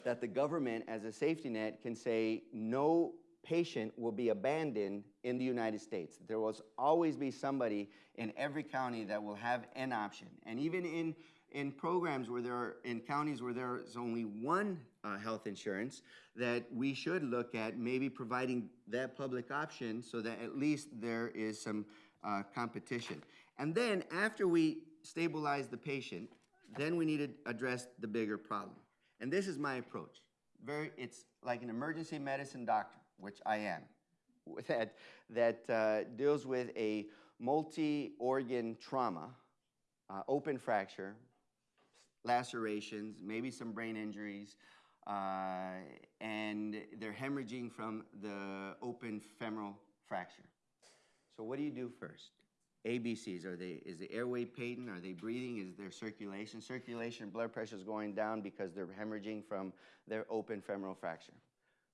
that the government, as a safety net, can say no patient will be abandoned in the United States. There will always be somebody in every county that will have an option. And even in, in programs where there are, in counties where there's only one uh, health insurance, that we should look at maybe providing that public option so that at least there is some uh, competition. And then after we stabilize the patient, then we need to address the bigger problem. And this is my approach. Very, it's like an emergency medicine doctor, which I am, that, that uh, deals with a multi-organ trauma, uh, open fracture, lacerations, maybe some brain injuries, uh, and they're hemorrhaging from the open femoral fracture. So what do you do first? ABCs, are they, is the airway patent, are they breathing, is there circulation? Circulation, blood pressure is going down because they're hemorrhaging from their open femoral fracture.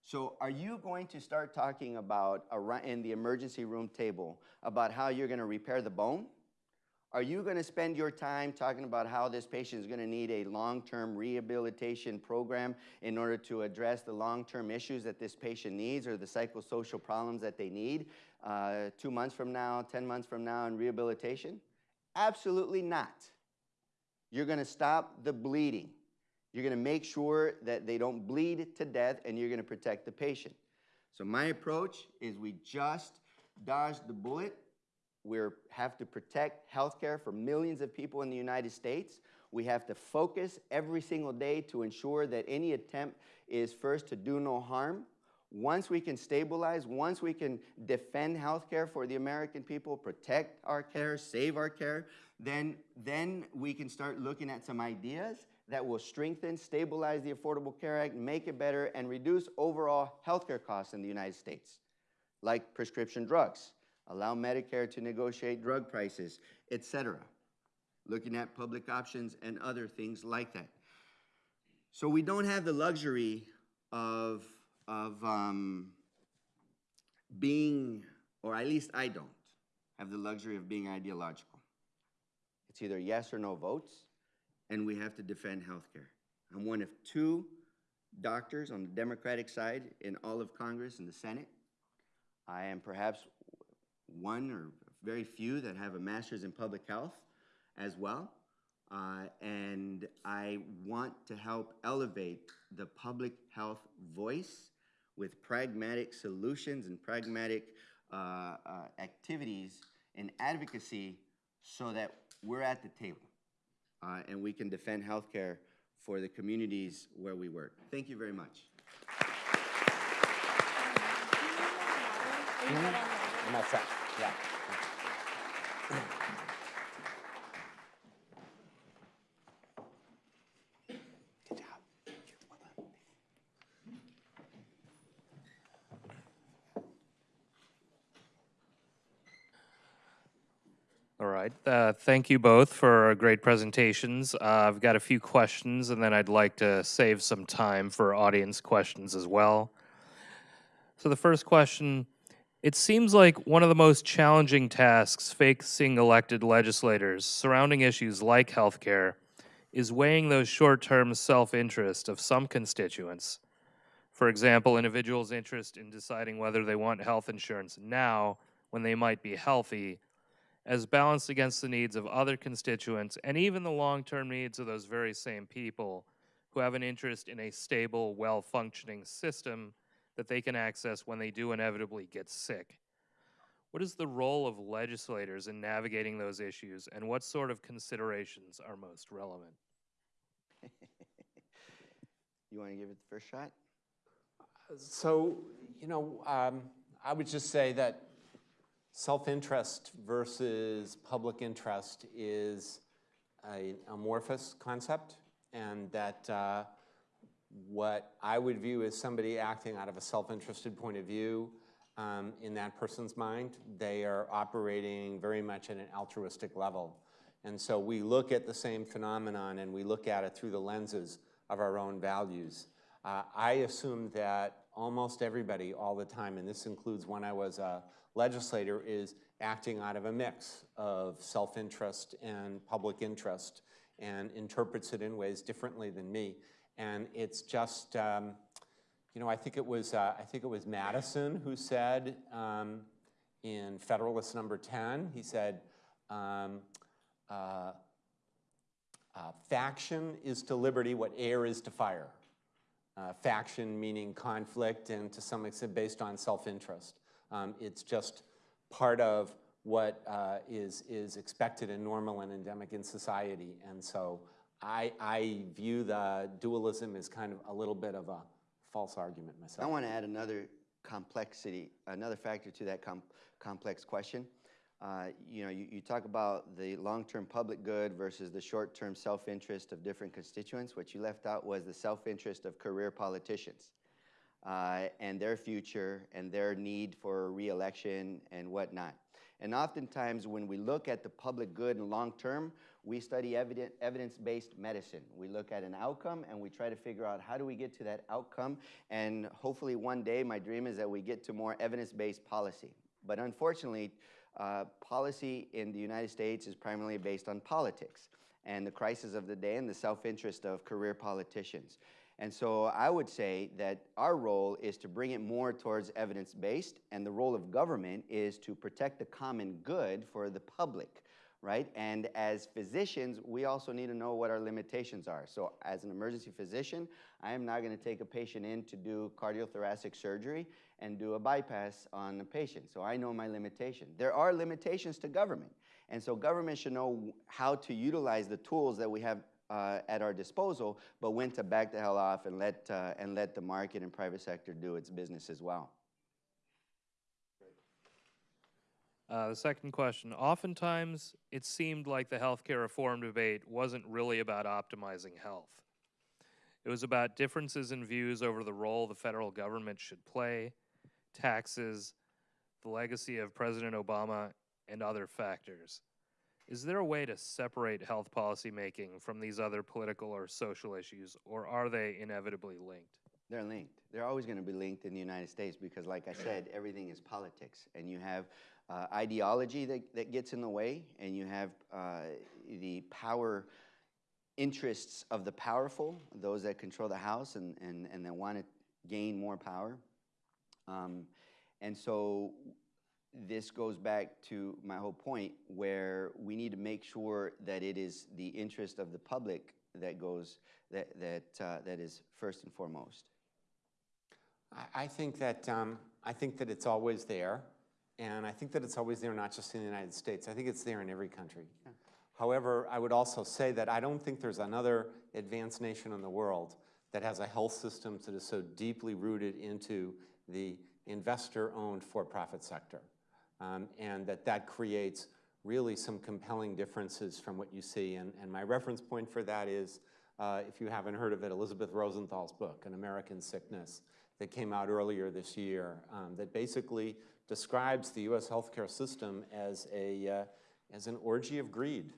So are you going to start talking about, in the emergency room table, about how you're gonna repair the bone? Are you gonna spend your time talking about how this patient is gonna need a long-term rehabilitation program in order to address the long-term issues that this patient needs or the psychosocial problems that they need uh, two months from now, 10 months from now in rehabilitation? Absolutely not. You're gonna stop the bleeding. You're gonna make sure that they don't bleed to death and you're gonna protect the patient. So my approach is we just dodge the bullet we have to protect healthcare for millions of people in the United States. We have to focus every single day to ensure that any attempt is first to do no harm. Once we can stabilize, once we can defend healthcare for the American people, protect our care, save our care, then, then we can start looking at some ideas that will strengthen, stabilize the Affordable Care Act, make it better, and reduce overall healthcare costs in the United States, like prescription drugs allow Medicare to negotiate drug prices, etc. Looking at public options and other things like that. So we don't have the luxury of, of um, being, or at least I don't, have the luxury of being ideological. It's either yes or no votes, and we have to defend healthcare. I'm one of two doctors on the Democratic side in all of Congress and the Senate. I am perhaps one or very few that have a master's in public health as well. Uh, and I want to help elevate the public health voice with pragmatic solutions and pragmatic uh, uh, activities and advocacy so that we're at the table uh, and we can defend healthcare for the communities where we work. Thank you very much. That, yeah. Good job. All right. Uh, thank you both for great presentations. Uh, I've got a few questions, and then I'd like to save some time for audience questions as well. So the first question, it seems like one of the most challenging tasks facing elected legislators surrounding issues like healthcare is weighing those short-term self-interest of some constituents. For example, individuals' interest in deciding whether they want health insurance now when they might be healthy as balanced against the needs of other constituents and even the long-term needs of those very same people who have an interest in a stable, well-functioning system that they can access when they do inevitably get sick. What is the role of legislators in navigating those issues, and what sort of considerations are most relevant? You want to give it the first shot? So, you know, um, I would just say that self-interest versus public interest is an amorphous concept, and that uh, what I would view as somebody acting out of a self-interested point of view um, in that person's mind, they are operating very much at an altruistic level. And so we look at the same phenomenon and we look at it through the lenses of our own values. Uh, I assume that almost everybody all the time, and this includes when I was a legislator, is acting out of a mix of self-interest and public interest. and interprets it in ways differently than me. And it's just, um, you know, I think it was, uh, I think it was Madison who said um, in Federalist Number 10, he said, um, uh, uh, faction is to liberty what air is to fire. Uh, faction meaning conflict and to some extent based on self-interest. Um, it's just part of what uh, is is expected and normal and endemic in society. And so I, I view the dualism as kind of a little bit of a false argument myself. I want to add another complexity, another factor to that com- complex question. Uh, you know, you, you talk about the long-term public good versus the short-term self-interest of different constituents. What you left out was the self-interest of career politicians uh, and their future and their need for reelection and whatnot. And oftentimes, when we look at the public good and long term, we study evidence-based medicine. We look at an outcome and we try to figure out how do we get to that outcome. And hopefully, one day, my dream is that we get to more evidence-based policy. But unfortunately, uh, policy in the United States is primarily based on politics and the crisis of the day and the self-interest of career politicians. And so I would say that our role is to bring it more towards evidence-based, and the role of government is to protect the common good for the public, right? And as physicians, we also need to know what our limitations are. So as an emergency physician, I am not gonna take a patient in to do cardiothoracic surgery and do a bypass on a patient. So I know my limitation. There are limitations to government. And so government should know how to utilize the tools that we have uh, at our disposal, but when to back the hell off and let, uh, and let the market and private sector do its business as well. Uh, the second question. Oftentimes, it seemed like the healthcare reform debate wasn't really about optimizing health. It was about differences in views over the role the federal government should play, taxes, the legacy of President Obama, and other factors. Is there a way to separate health policy making from these other political or social issues, or are they inevitably linked? They're linked. They're always going to be linked in the United States because, like I said, everything is politics. And you have uh, ideology that, that gets in the way, and you have uh, the power interests of the powerful, those that control the House and, and, and that want to gain more power. Um, and so this goes back to my whole point where we need to make sure that it is the interest of the public that goes, that, that, uh, that is first and foremost. I, think that, um, I think that it's always there, and I think that it's always there not just in the United States. I think it's there in every country. However, I would also say that I don't think there's another advanced nation in the world that has a health system that is so deeply rooted into the investor-owned for-profit sector. Um, and that that creates really some compelling differences from what you see. And, and my reference point for that is, uh, if you haven't heard of it, Elizabeth Rosenthal's book, An American Sickness, that came out earlier this year, um, that basically describes the U.S. healthcare system as, a, uh, as an orgy of greed.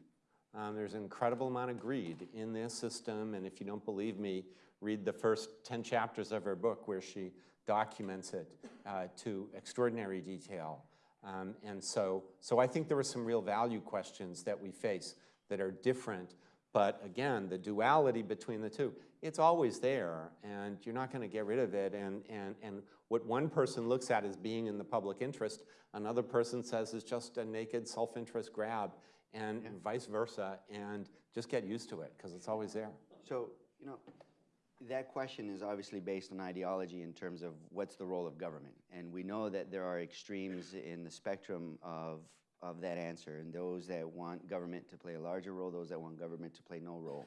Um, there's an incredible amount of greed in this system, and if you don't believe me, read the first 10 chapters of her book where she documents it uh, to extraordinary detail. Um, and so, so I think there are some real value questions that we face that are different, but again, the duality between the two, it's always there, and you're not gonna get rid of it, and, and, and what one person looks at as being in the public interest, another person says is just a naked self-interest grab, and vice versa, and just get used to it, because it's always there. So, you know, that question is obviously based on ideology in terms of what's the role of government. And we know that there are extremes in the spectrum of, of that answer, and those that want government to play a larger role, those that want government to play no role.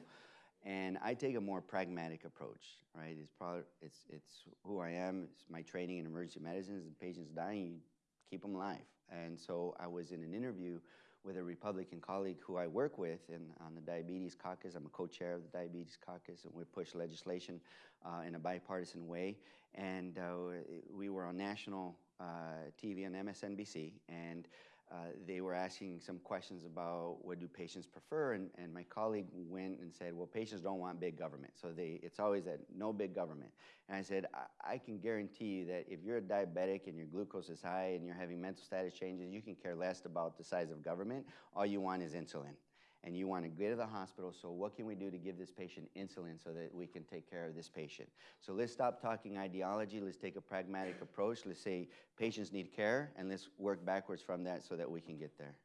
And I take a more pragmatic approach, right? It's probably, it's, it's who I am, it's my training in emergency medicine, the patient's dying, you keep them alive. And so I was in an interview with a Republican colleague who I work with in, on the Diabetes Caucus. I'm a co-chair of the Diabetes Caucus, and we push legislation uh, in a bipartisan way. And uh, we were on national uh, TV on MSNBC, and uh, they were asking some questions about what do patients prefer, and, and my colleague went and said, well, patients don't want big government, so they, it's always that no big government. And I said, I, I can guarantee you that if you're a diabetic and your glucose is high and you're having mental status changes, you can care less about the size of government. All you want is insulin. And you want to get to the hospital, so what can we do to give this patient insulin so that we can take care of this patient? So let's stop talking ideology, let's take a pragmatic approach, let's say patients need care, and let's work backwards from that so that we can get there.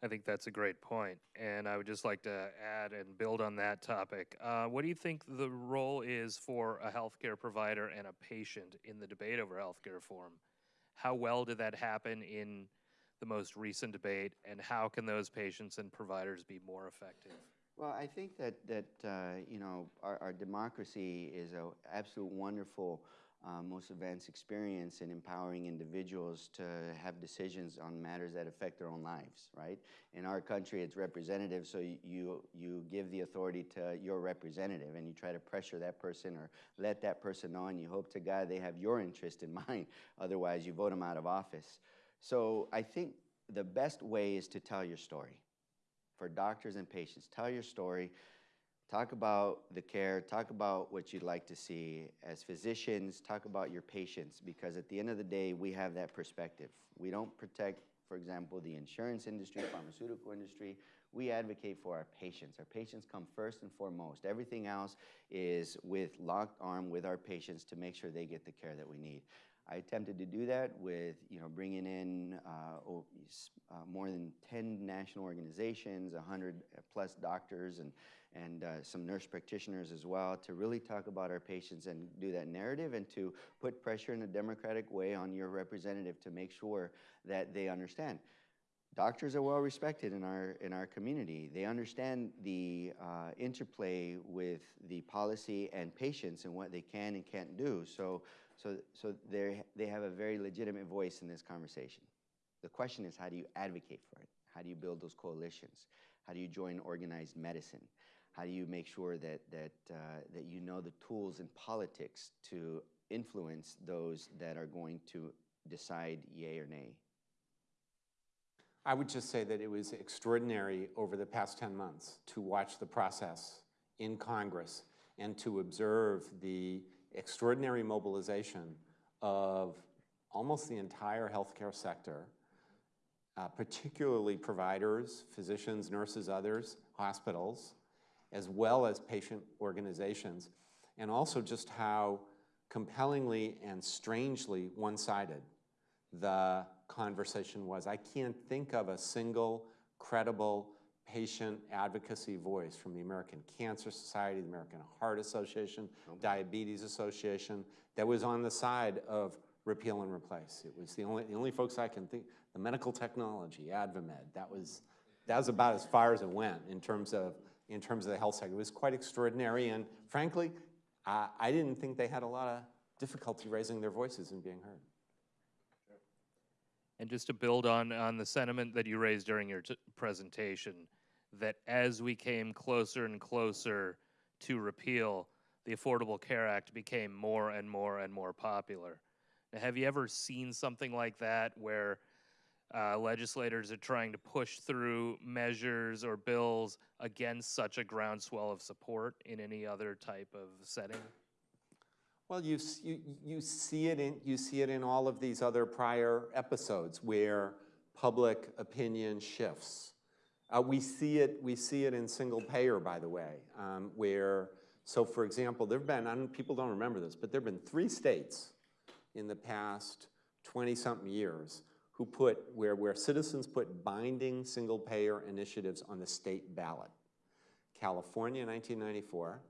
I think that's a great point, and I would just like to add and build on that topic. Uh, what do you think the role is for a healthcare provider and a patient in the debate over healthcare reform? How well did that happen in the most recent debate, and how can those patients and providers be more effective? Well, I think that, that uh, you know, our, our democracy is an absolute wonderful, uh, most advanced experience in empowering individuals to have decisions on matters that affect their own lives, right? In our country, it's representative, so you, you, give the authority to your representative and you try to pressure that person or let that person know and you hope to God they have your interest in mind. Otherwise, you vote them out of office. So I think the best way is to tell your story for doctors and patients. Tell your story. Talk about the care. Talk about what you'd like to see. As physicians, talk about your patients because at the end of the day, we have that perspective. We don't protect, for example, the insurance industry, pharmaceutical industry. We advocate for our patients. Our patients come first and foremost. Everything else is with locked arm with our patients to make sure they get the care that we need. I attempted to do that with, you know, bringing in uh, uh, more than 10 national organizations, 100 plus doctors, and, and uh, some nurse practitioners as well to really talk about our patients and do that narrative and to put pressure in a democratic way on your representative to make sure that they understand. Doctors are well respected in our in our community. They understand the uh, interplay with the policy and patients and what they can and can't do. So so so they have a very legitimate voice in this conversation. The question is, how do you advocate for it? How do you build those coalitions? How do you join organized medicine? How do you make sure that that uh, that you know the tools in politics to influence those that are going to decide yay or nay? I would just say that it was extraordinary over the past 10 months to watch the process in Congress and to observe the extraordinary mobilization of almost the entire healthcare sector, uh, particularly providers, physicians, nurses, others, hospitals, as well as patient organizations, and also just how compellingly and strangely one-sided the conversation was. I can't think of a single credible patient advocacy voice from the American Cancer Society, the American Heart Association, Diabetes Association, that was on the side of repeal and replace. It was the only, the only folks I can think, the medical technology, AdvaMed, that was, that was about as far as it went in terms of, in terms of the health sector. It was quite extraordinary, and frankly, I, I didn't think they had a lot of difficulty raising their voices and being heard. And just to build on, on the sentiment that you raised during your t- presentation, that as we came closer and closer to repeal, the Affordable Care Act became more and more and more popular. Now, have you ever seen something like that where uh, legislators are trying to push through measures or bills against such a groundswell of support in any other type of setting? Well, you, you, you see it in, you see it in all of these other prior episodes where public opinion shifts. Uh, we see it, we see it in single payer, by the way, um, where, so for example, there've been, don't, people don't remember this, but there've been three states in the past 20-something years who put, where, where citizens put binding single payer initiatives on the state ballot. California 1994,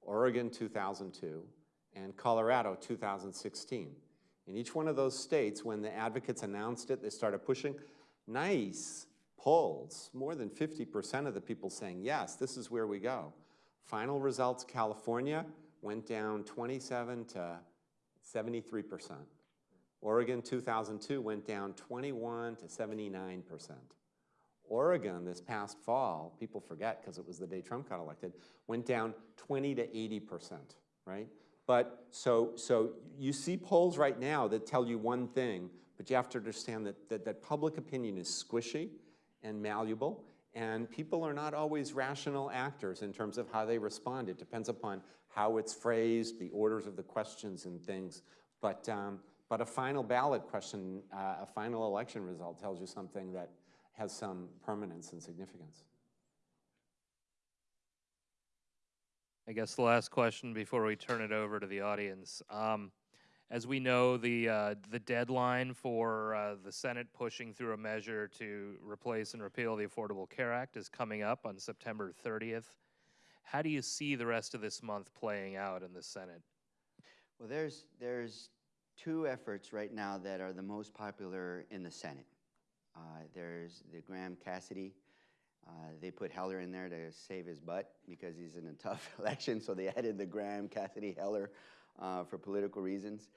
Oregon 2002, and Colorado 2016. In each one of those states, when the advocates announced it, they started pushing nice polls, more than 50% of the people saying, yes, this is where we go. Final results, California went down 27 to 73%. Oregon 2002 went down 21 to 79%. Oregon this past fall, people forget because it was the day Trump got elected, went down 20 to 80%, right? But so, so you see polls right now that tell you one thing, but you have to understand that, that, that public opinion is squishy and malleable, and people are not always rational actors in terms of how they respond. It depends upon how it's phrased, the orders of the questions and things. But, um, but a final ballot question, uh, a final election result tells you something that has some permanence and significance. I guess the last question before we turn it over to the audience. Um, as we know, the uh, the deadline for uh, the Senate pushing through a measure to replace and repeal the Affordable Care Act is coming up on September 30th. How do you see the rest of this month playing out in the Senate? Well, there's, there's two efforts right now that are the most popular in the Senate. Uh, there's the Graham Cassidy. Uh, they put Heller in there to save his butt because he's in a tough election, so they added the Graham Cassidy Heller uh, for political reasons.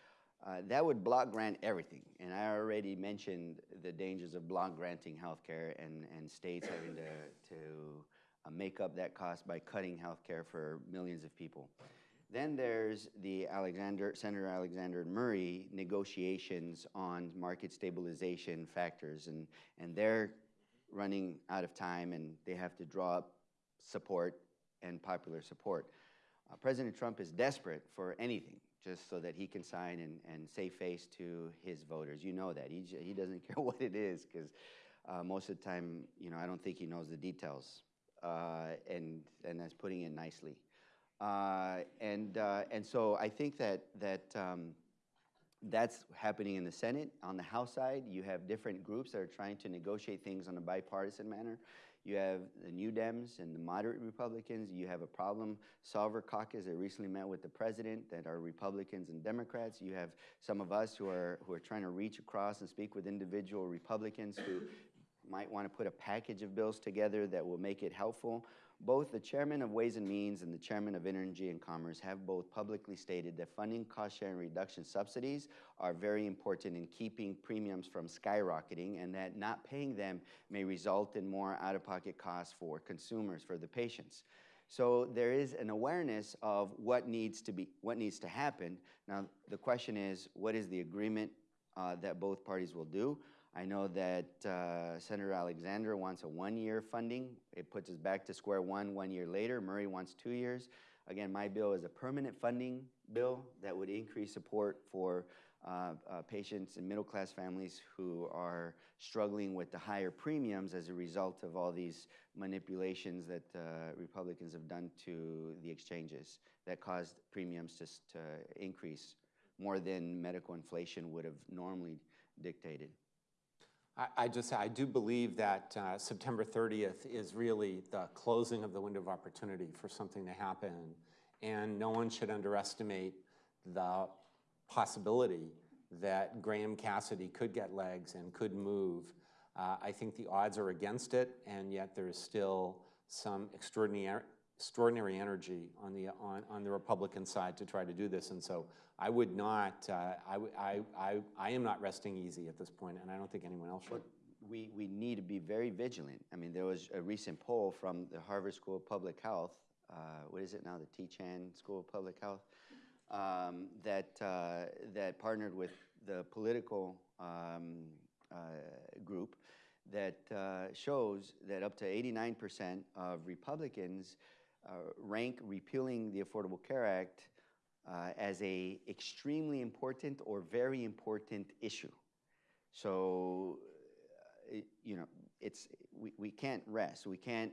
Uh, that would block grant everything, and I already mentioned the dangers of block granting healthcare and, and states having to, to uh, make up that cost by cutting healthcare for millions of people. Then there's the Alexander, Senator Alexander Murray negotiations on market stabilization factors, and, and they're running out of time and they have to draw up support and popular support. Uh, President Trump is desperate for anything just so that he can sign and, and save face to his voters. You know that. He, he doesn't care what it is because uh, most of the time, you know, I don't think he knows the details. Uh, and, and that's putting it nicely. Uh, and, uh, and so I think that, that um, that's happening in the Senate. On the House side, you have different groups that are trying to negotiate things on a bipartisan manner. You have the New Dems and the moderate Republicans. You have a problem solver caucus that recently met with the president that are Republicans and Democrats. You have some of us who are, who are trying to reach across and speak with individual Republicans who might want to put a package of bills together that will make it helpful. Both the chairman of Ways and Means and the chairman of Energy and Commerce have both publicly stated that funding cost sharing reduction subsidies are very important in keeping premiums from skyrocketing and that not paying them may result in more out-of-pocket costs for consumers, for the patients. So there is an awareness of what needs to be, what needs to happen. Now, the question is, what is the agreement uh, that both parties will do? I know that uh, Senator Alexander wants a one-year funding. It puts us back to square one one year later. Murray wants two years. Again, my bill is a permanent funding bill that would increase support for uh, uh, patients and middle-class families who are struggling with the higher premiums as a result of all these manipulations that uh, Republicans have done to the exchanges that caused premiums to, to increase more than medical inflation would have normally dictated. I, just, I do believe that uh, September 30th is really the closing of the window of opportunity for something to happen. And no one should underestimate the possibility that Graham Cassidy could get legs and could move. Uh, I think the odds are against it, and yet there is still some extraordinary, extraordinary energy on the, on, on the Republican side to try to do this. And so I would not, uh, I, I, I, I am not resting easy at this point, and I don't think anyone else should. We, we need to be very vigilant. I mean, there was a recent poll from the Harvard School of Public Health, uh, what is it now, the T-Chan School of Public Health, um, that, uh, that partnered with the political um, uh, group that uh, shows that up to 89% of Republicans rank repealing the Affordable Care Act uh, as a extremely important or very important issue. So, uh, it- you know, it's, we, we can't rest. We can't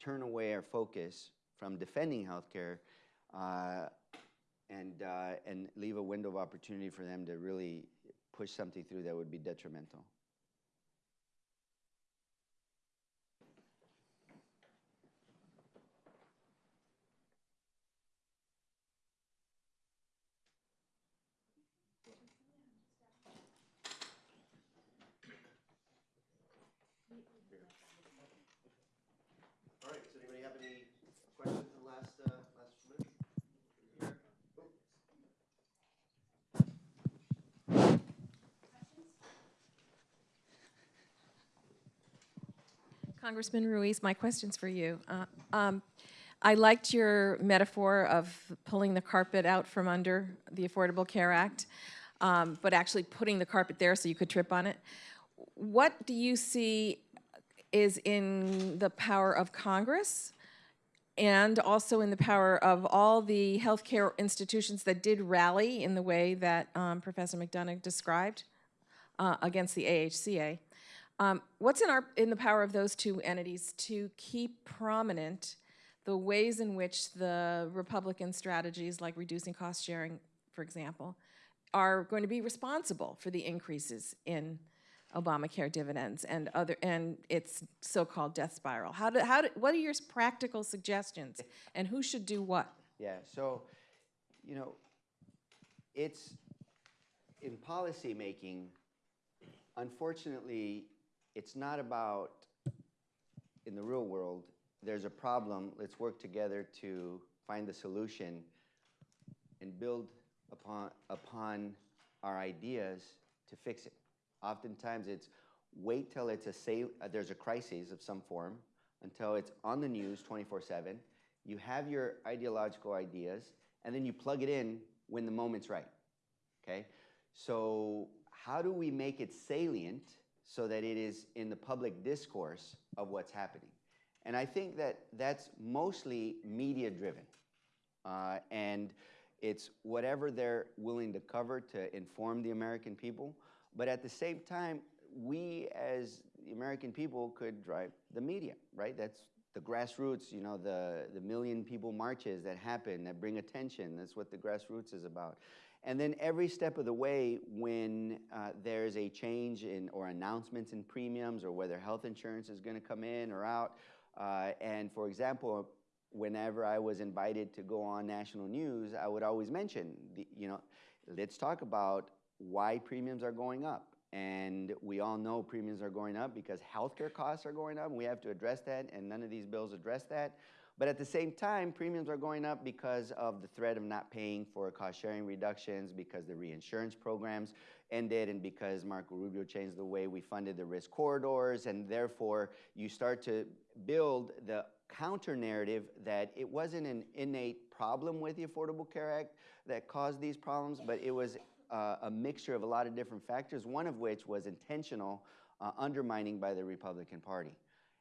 turn away our focus from defending healthcare uh, and, uh, and leave a window of opportunity for them to really push something through that would be detrimental. All right, does anybody have any questions in the last, uh, last few minutes? Congressman Ruiz, my question's for you. Uh, um, I liked your metaphor of pulling the carpet out from under the Affordable Care Act, um, but actually putting the carpet there so you could trip on it. What do you see is in the power of Congress and also in the power of all the healthcare institutions that did rally in the way that um, Professor McDonough described uh, against the AHCA? Um, What's in our, in the power of those two entities to keep prominent the ways in which the Republican strategies, like reducing cost sharing, for example, are going to be responsible for the increases in Obamacare dividends and other, and its so-called death spiral? How do, how do, what are your practical suggestions, and who should do what? Yeah, so, you know, it's, in policymaking, unfortunately, it's not about, in the real world, there's a problem, let's work together to find the solution and build upon, upon our ideas to fix it. Oftentimes, it's wait till it's a say, uh, there's a crisis of some form, until it's on the news 24/7. You have your ideological ideas, and then you plug it in when the moment's right. Okay, so how do we make it salient so that it is in the public discourse of what's happening? And I think that that's mostly media driven. Uh, and it's whatever they're willing to cover to inform the American people. But at the same time, we as the American people could drive the media, right? That's the grassroots, you know, the, the million people marches that happen, that bring attention. That's what the grassroots is about. And then every step of the way, when uh, there's a change in or announcements in premiums or whether health insurance is going to come in or out, uh, and for example, whenever I was invited to go on national news, I would always mention, the, you know, let's talk about why premiums are going up. And we all know premiums are going up because healthcare costs are going up. And we have to address that, and none of these bills address that. But at the same time, premiums are going up because of the threat of not paying for cost sharing reductions, because the reinsurance programs ended, and because Marco Rubio changed the way we funded the risk corridors. And therefore, you start to build the counter narrative that it wasn't an innate problem with the Affordable Care Act that caused these problems, but it was uh, a mixture of a lot of different factors, one of which was intentional uh, undermining by the Republican Party.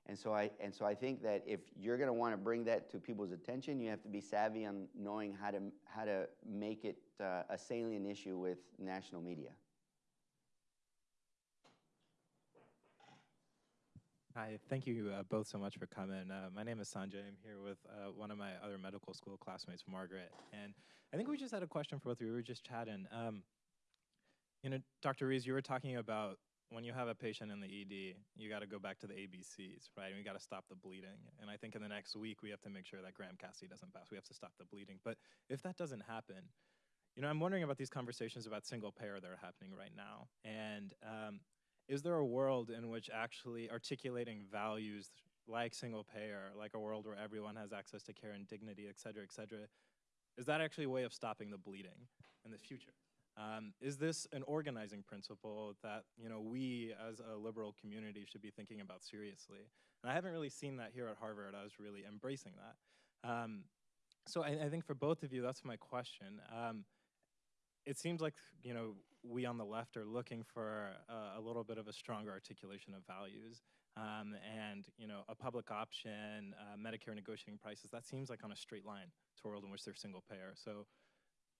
And so I and so I think that if you're going to want to bring that to people's attention, you have to be savvy on knowing how to how to make it uh, a salient issue with national media. Hi, thank you uh, both so much for coming. Uh, my name is Sanjay. I'm here with uh, one of my other medical school classmates, Margaret. And I think we just had a question for both of you. We were just chatting. Um, you know, Dr. Ruiz, you were talking about when you have a patient in the ED, you got to go back to the ABCs, right? And we got to stop the bleeding. And I think in the next week, we have to make sure that Graham Cassidy doesn't pass. We have to stop the bleeding. But if that doesn't happen, you know, I'm wondering about these conversations about single payer that are happening right now. And um, is there a world in which actually articulating values like single payer, like a world where everyone has access to care and dignity, et cetera, et cetera, is that actually a way of stopping the bleeding in the future? Um, is this an organizing principle that you know we as a liberal community should be thinking about seriously? And I haven't really seen that here at Harvard. I was really embracing that. Um, so I, I, think for both of you, that's my question. Um, it seems like you know we on the left are looking for a, a little bit of a stronger articulation of values, um, and you know a public option, uh, Medicare negotiating prices. That seems like on a straight line to a world in which they're single payer. So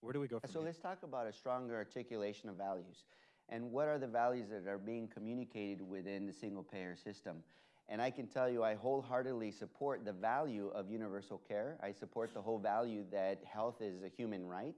where do we go from So here? let's talk about a stronger articulation of values. And what are the values that are being communicated within the single payer system? And I can tell you, I wholeheartedly support the value of universal care. I support the whole value that health is a human right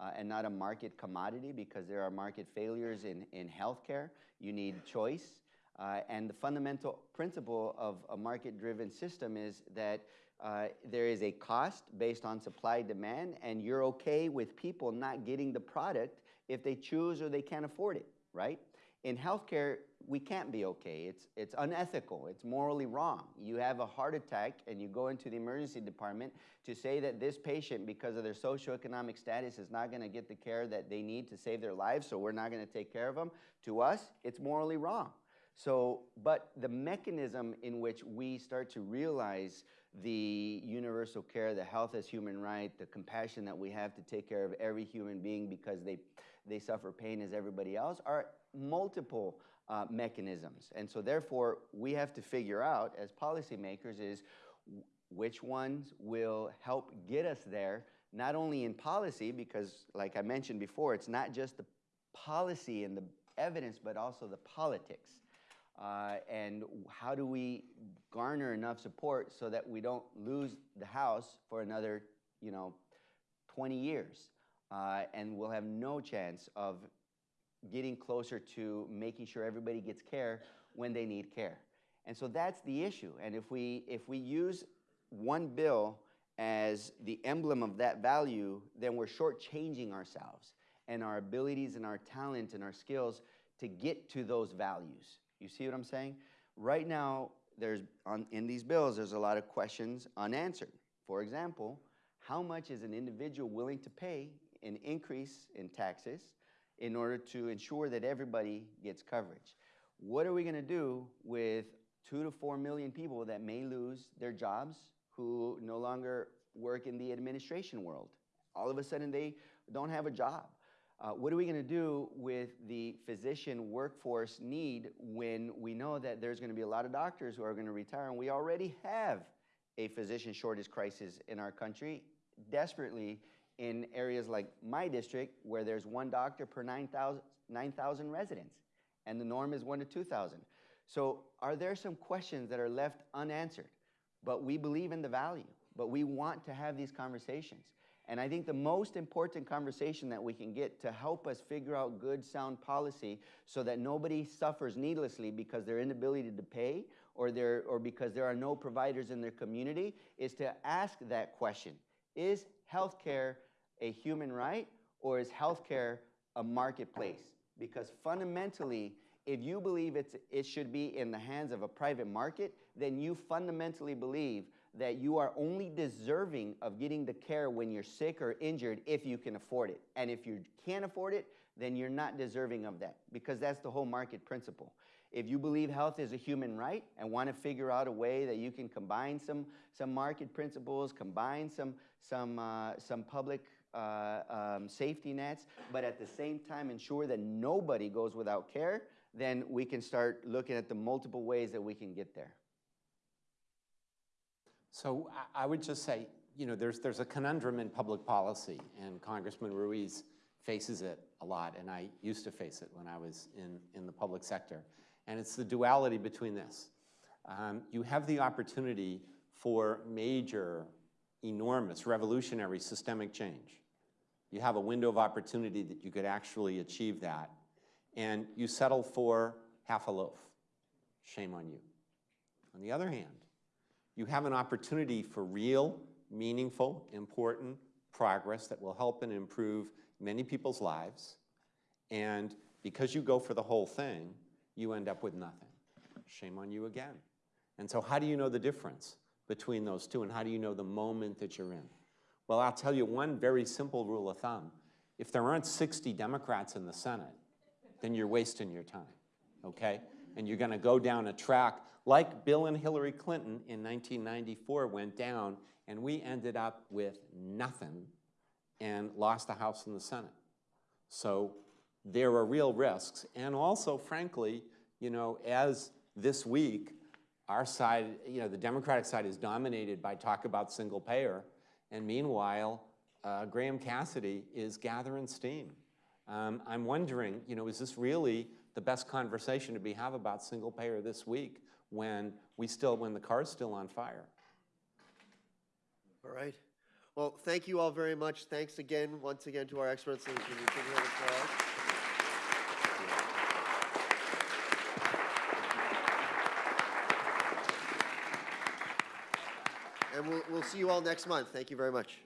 uh, and not a market commodity because there are market failures in, in healthcare. You need choice. Uh, and the fundamental principle of a market driven system is that uh, there is a cost based on supply demand, and you're okay with people not getting the product if they choose or they can't afford it, right? In healthcare, we can't be okay. It's, it's unethical. It's morally wrong. You have a heart attack and you go into the emergency department to say that this patient, because of their socioeconomic status, is not going to get the care that they need to save their lives, so we're not going to take care of them. To us, it's morally wrong. So, but the mechanism in which we start to realize the universal care, the health as human right, the compassion that we have to take care of every human being because they, they suffer pain as everybody else are multiple uh, mechanisms. And so therefore, we have to figure out as policymakers is which ones will help get us there, not only in policy, because like I mentioned before, it's not just the policy and the evidence, but also the politics. Uh, and how do we garner enough support so that we don't lose the House for another, you know, 20 years? Uh, and we'll have no chance of getting closer to making sure everybody gets care when they need care. And so that's the issue. And if we, if we use one bill as the emblem of that value, then we're shortchanging ourselves and our abilities and our talent and our skills to get to those values. You see what I'm saying? Right now, there's on, in these bills, there's a lot of questions unanswered. For example, how much is an individual willing to pay an increase in taxes in order to ensure that everybody gets coverage? What are we going to do with two to four million people that may lose their jobs who no longer work in the administration world? All of a sudden, they don't have a job. Uh, what are we going to do with the physician workforce need when we know that there's going to be a lot of doctors who are going to retire and we already have a physician shortage crisis in our country desperately in areas like my district where there's one doctor per 9,000 9, residents and the norm is one to 2,000. So are there some questions that are left unanswered? But we believe in the value, but we want to have these conversations. And I think the most important conversation that we can get to help us figure out good, sound policy so that nobody suffers needlessly because their inability to pay or, their, or because there are no providers in their community is to ask that question. Is healthcare a human right or is healthcare a marketplace? Because fundamentally, if you believe it's, it should be in the hands of a private market, then you fundamentally believe that you are only deserving of getting the care when you're sick or injured if you can afford it. And if you can't afford it, then you're not deserving of that because that's the whole market principle. If you believe health is a human right and want to figure out a way that you can combine some, some market principles, combine some, some, uh, some public uh, um, safety nets, but at the same time ensure that nobody goes without care, then we can start looking at the multiple ways that we can get there. So I, would just say, you know, there's, there's a conundrum in public policy, and Congressman Ruiz faces it a lot, and I used to face it when I was in, in the public sector. And it's the duality between this. Um, you have the opportunity for major, enormous, revolutionary systemic change. You have a window of opportunity that you could actually achieve that, and you settle for half a loaf. Shame on you. On the other hand, you have an opportunity for real, meaningful, important progress that will help and improve many people's lives. And because you go for the whole thing, you end up with nothing. Shame on you again. And so how do you know the difference between those two and how do you know the moment that you're in? Well, I'll tell you one very simple rule of thumb. If there aren't 60 Democrats in the Senate, then you're wasting your time, okay? And you're gonna go down a track like Bill and Hillary Clinton in 1994 went down, and we ended up with nothing and lost the House and the Senate. So there are real risks. And also, frankly, you know, as this week, our side, you know, the Democratic side is dominated by talk about single payer, and meanwhile, uh, Graham Cassidy is gathering steam. Um, I'm wondering, you know, is this really the best conversation to be have about single payer this week when we still, when the car's still on fire? All right. Well, thank you all very much. Thanks again, once again, to our experts. And we'll, we'll see you all next month. Thank you very much.